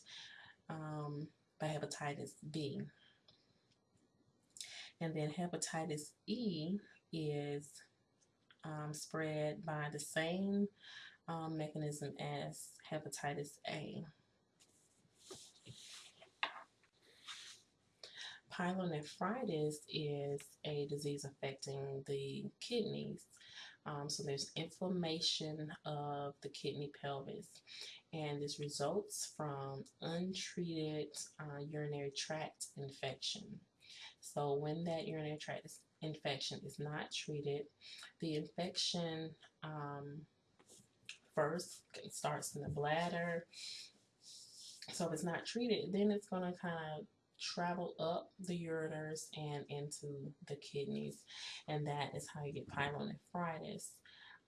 um, by hepatitis B. And then hepatitis E is um, spread by the same um, mechanism as hepatitis A. Pyelonephritis is a disease affecting the kidneys. Um, so there's inflammation of the kidney pelvis and this results from untreated uh, urinary tract infection. So when that urinary tract infection is not treated, the infection um, first starts in the bladder. So if it's not treated, then it's going to kind of travel up the ureters and into the kidneys, and that is how you get pyelonephritis.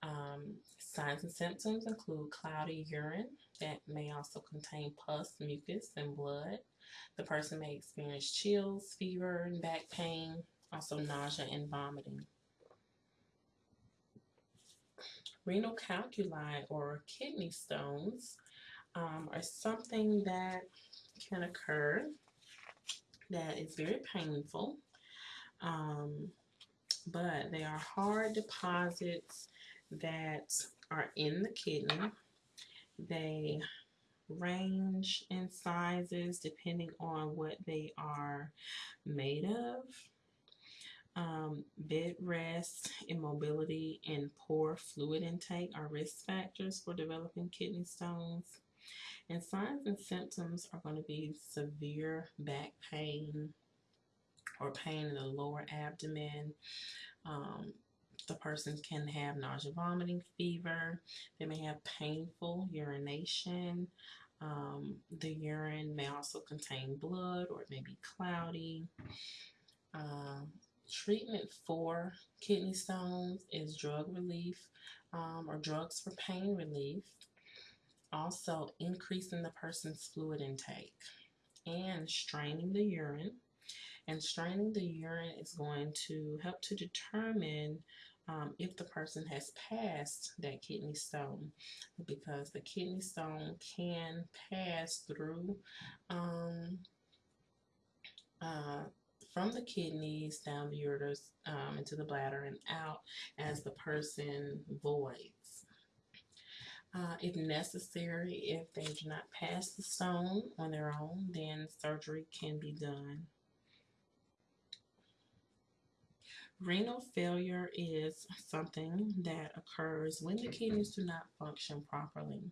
Um, signs and symptoms include cloudy urine that may also contain pus, mucus, and blood. The person may experience chills, fever, and back pain, also nausea and vomiting. Renal calculi or kidney stones um, are something that can occur that is very painful, um, but they are hard deposits that are in the kidney. They range in sizes depending on what they are made of. Um, bed rest, immobility, and poor fluid intake are risk factors for developing kidney stones. And signs and symptoms are going to be severe back pain or pain in the lower abdomen. Um, the person can have nausea, vomiting, fever. They may have painful urination. Um, the urine may also contain blood or it may be cloudy. Um, treatment for kidney stones is drug relief um, or drugs for pain relief also increasing the person's fluid intake and straining the urine. And straining the urine is going to help to determine um, if the person has passed that kidney stone because the kidney stone can pass through um, uh, from the kidneys down the ureters um, into the bladder and out as the person voids. Uh, if necessary, if they do not pass the stone on their own, then surgery can be done. Renal failure is something that occurs when the kidneys do not function properly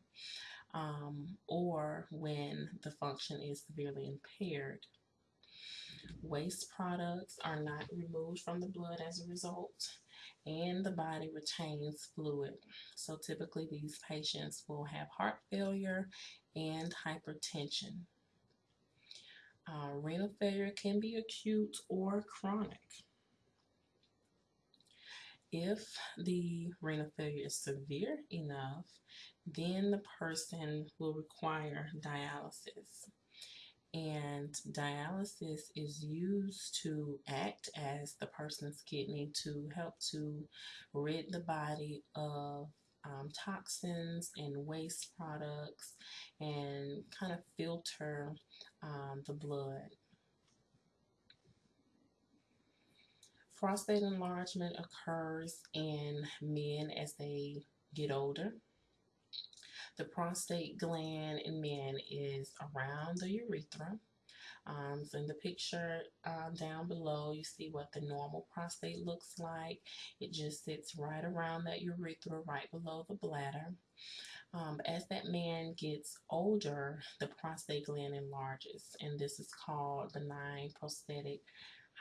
um, or when the function is severely impaired. Waste products are not removed from the blood as a result, and the body retains fluid. So typically these patients will have heart failure and hypertension. Uh, renal failure can be acute or chronic. If the renal failure is severe enough, then the person will require dialysis and dialysis is used to act as the person's kidney to help to rid the body of um, toxins and waste products and kind of filter um, the blood. Prostate enlargement occurs in men as they get older. The prostate gland in men is around the urethra. Um, so in the picture um, down below, you see what the normal prostate looks like. It just sits right around that urethra, right below the bladder. Um, as that man gets older, the prostate gland enlarges, and this is called benign prostatic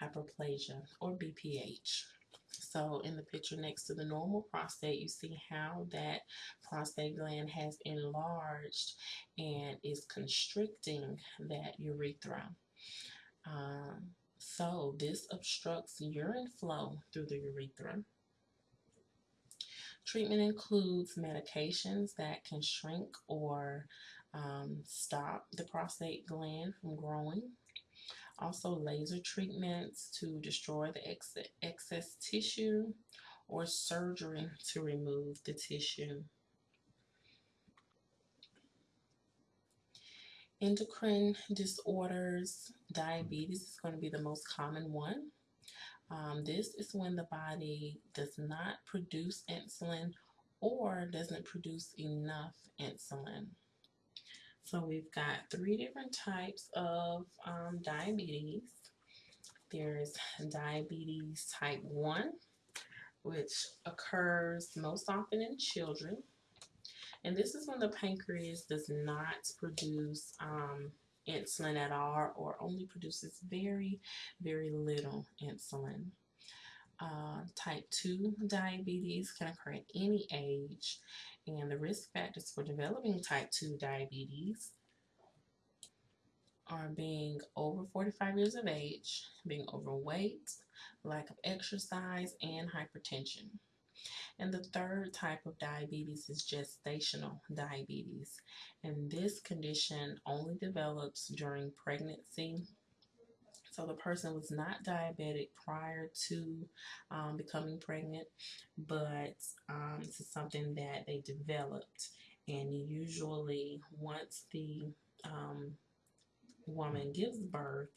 hyperplasia or BPH. So in the picture next to the normal prostate, you see how that prostate gland has enlarged and is constricting that urethra. Um, so this obstructs urine flow through the urethra. Treatment includes medications that can shrink or um, stop the prostate gland from growing also laser treatments to destroy the ex excess tissue or surgery to remove the tissue. Endocrine disorders, diabetes is going to be the most common one. Um, this is when the body does not produce insulin or doesn't produce enough insulin. So we've got three different types of um, diabetes. There's diabetes type 1, which occurs most often in children. And this is when the pancreas does not produce um, insulin at all or only produces very, very little insulin. Uh, type 2 diabetes can occur at any age and the risk factors for developing type 2 diabetes are being over 45 years of age, being overweight, lack of exercise, and hypertension. And the third type of diabetes is gestational diabetes. And this condition only develops during pregnancy so the person was not diabetic prior to um, becoming pregnant, but um, this is something that they developed. And usually, once the um, woman gives birth,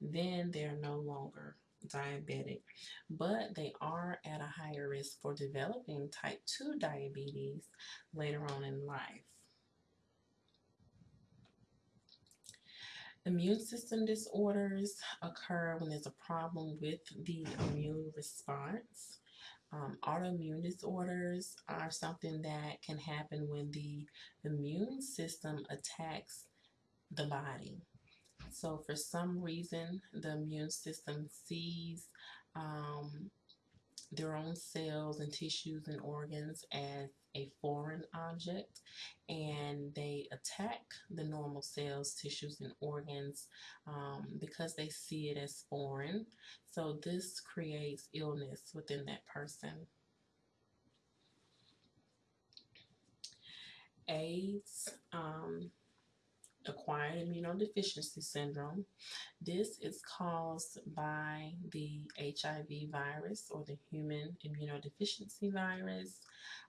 then they're no longer diabetic, but they are at a higher risk for developing type 2 diabetes later on in life. Immune system disorders occur when there's a problem with the immune response. Um, autoimmune disorders are something that can happen when the immune system attacks the body. So for some reason, the immune system sees um, their own cells and tissues and organs as a foreign object and they attack the normal cells, tissues, and organs um, because they see it as foreign. So this creates illness within that person. AIDS, um, acquired immunodeficiency syndrome. This is caused by the HIV virus or the human immunodeficiency virus.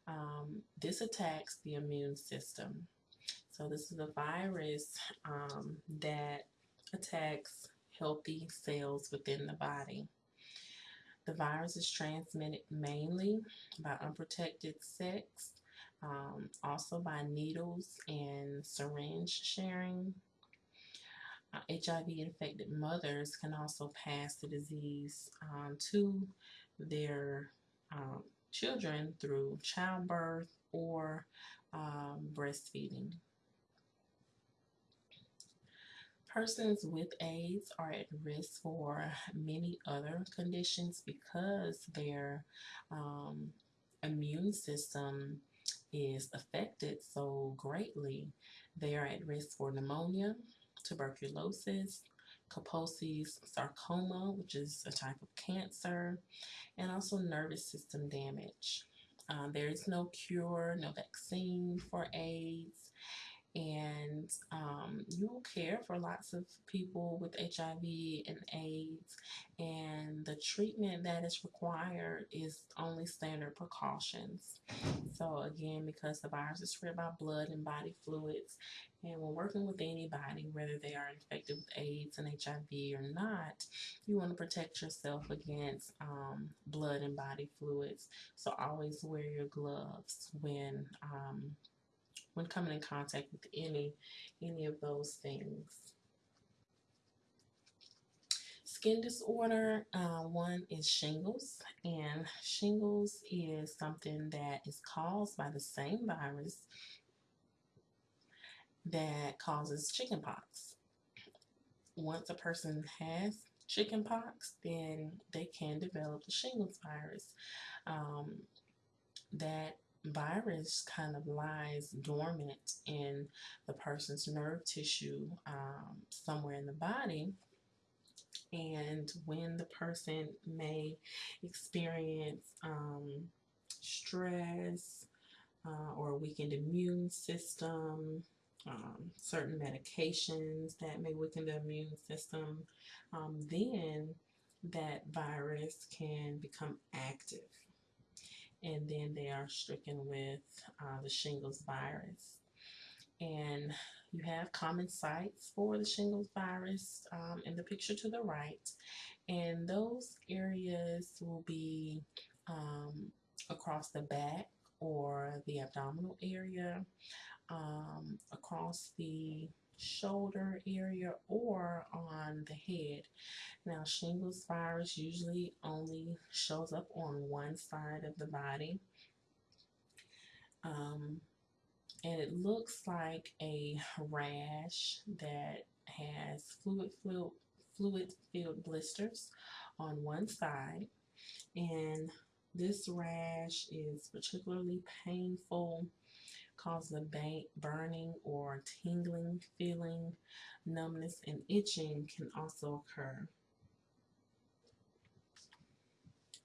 Um, this attacks the immune system. So this is a virus um, that attacks healthy cells within the body. The virus is transmitted mainly by unprotected sex, um, also by needles and syringe sharing. Uh, HIV infected mothers can also pass the disease um, to their um, children through childbirth or um, breastfeeding. Persons with AIDS are at risk for many other conditions because their um, immune system is affected so greatly. They are at risk for pneumonia, tuberculosis, Kaposi's sarcoma, which is a type of cancer, and also nervous system damage. Uh, there is no cure, no vaccine for AIDS, and um, you will care for lots of people with HIV and AIDS and the treatment that is required is only standard precautions. So again, because the virus is spread by blood and body fluids and when working with anybody, whether they are infected with AIDS and HIV or not, you want to protect yourself against um, blood and body fluids. So always wear your gloves when um, when coming in contact with any any of those things. Skin disorder, uh, one is shingles, and shingles is something that is caused by the same virus that causes chickenpox. Once a person has chickenpox, then they can develop the shingles virus. Um, that virus kind of lies dormant in the person's nerve tissue um, somewhere in the body. And when the person may experience um, stress uh, or a weakened immune system, um, certain medications that may weaken the immune system, um, then that virus can become active and then they are stricken with uh, the shingles virus. And you have common sites for the shingles virus um, in the picture to the right. And those areas will be um, across the back or the abdominal area, um, across the shoulder area or on the head. Now shingles virus usually only shows up on one side of the body. Um, and it looks like a rash that has fluid filled fluid filled blisters on one side and this rash is particularly painful cause a burning or tingling feeling. Numbness and itching can also occur.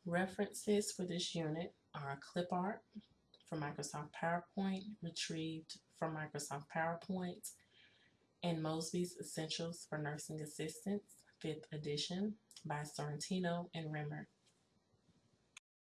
References for this unit are clip art from Microsoft PowerPoint, retrieved from Microsoft PowerPoint, and Mosby's Essentials for Nursing Assistants, 5th edition by Sorrentino and Remmert.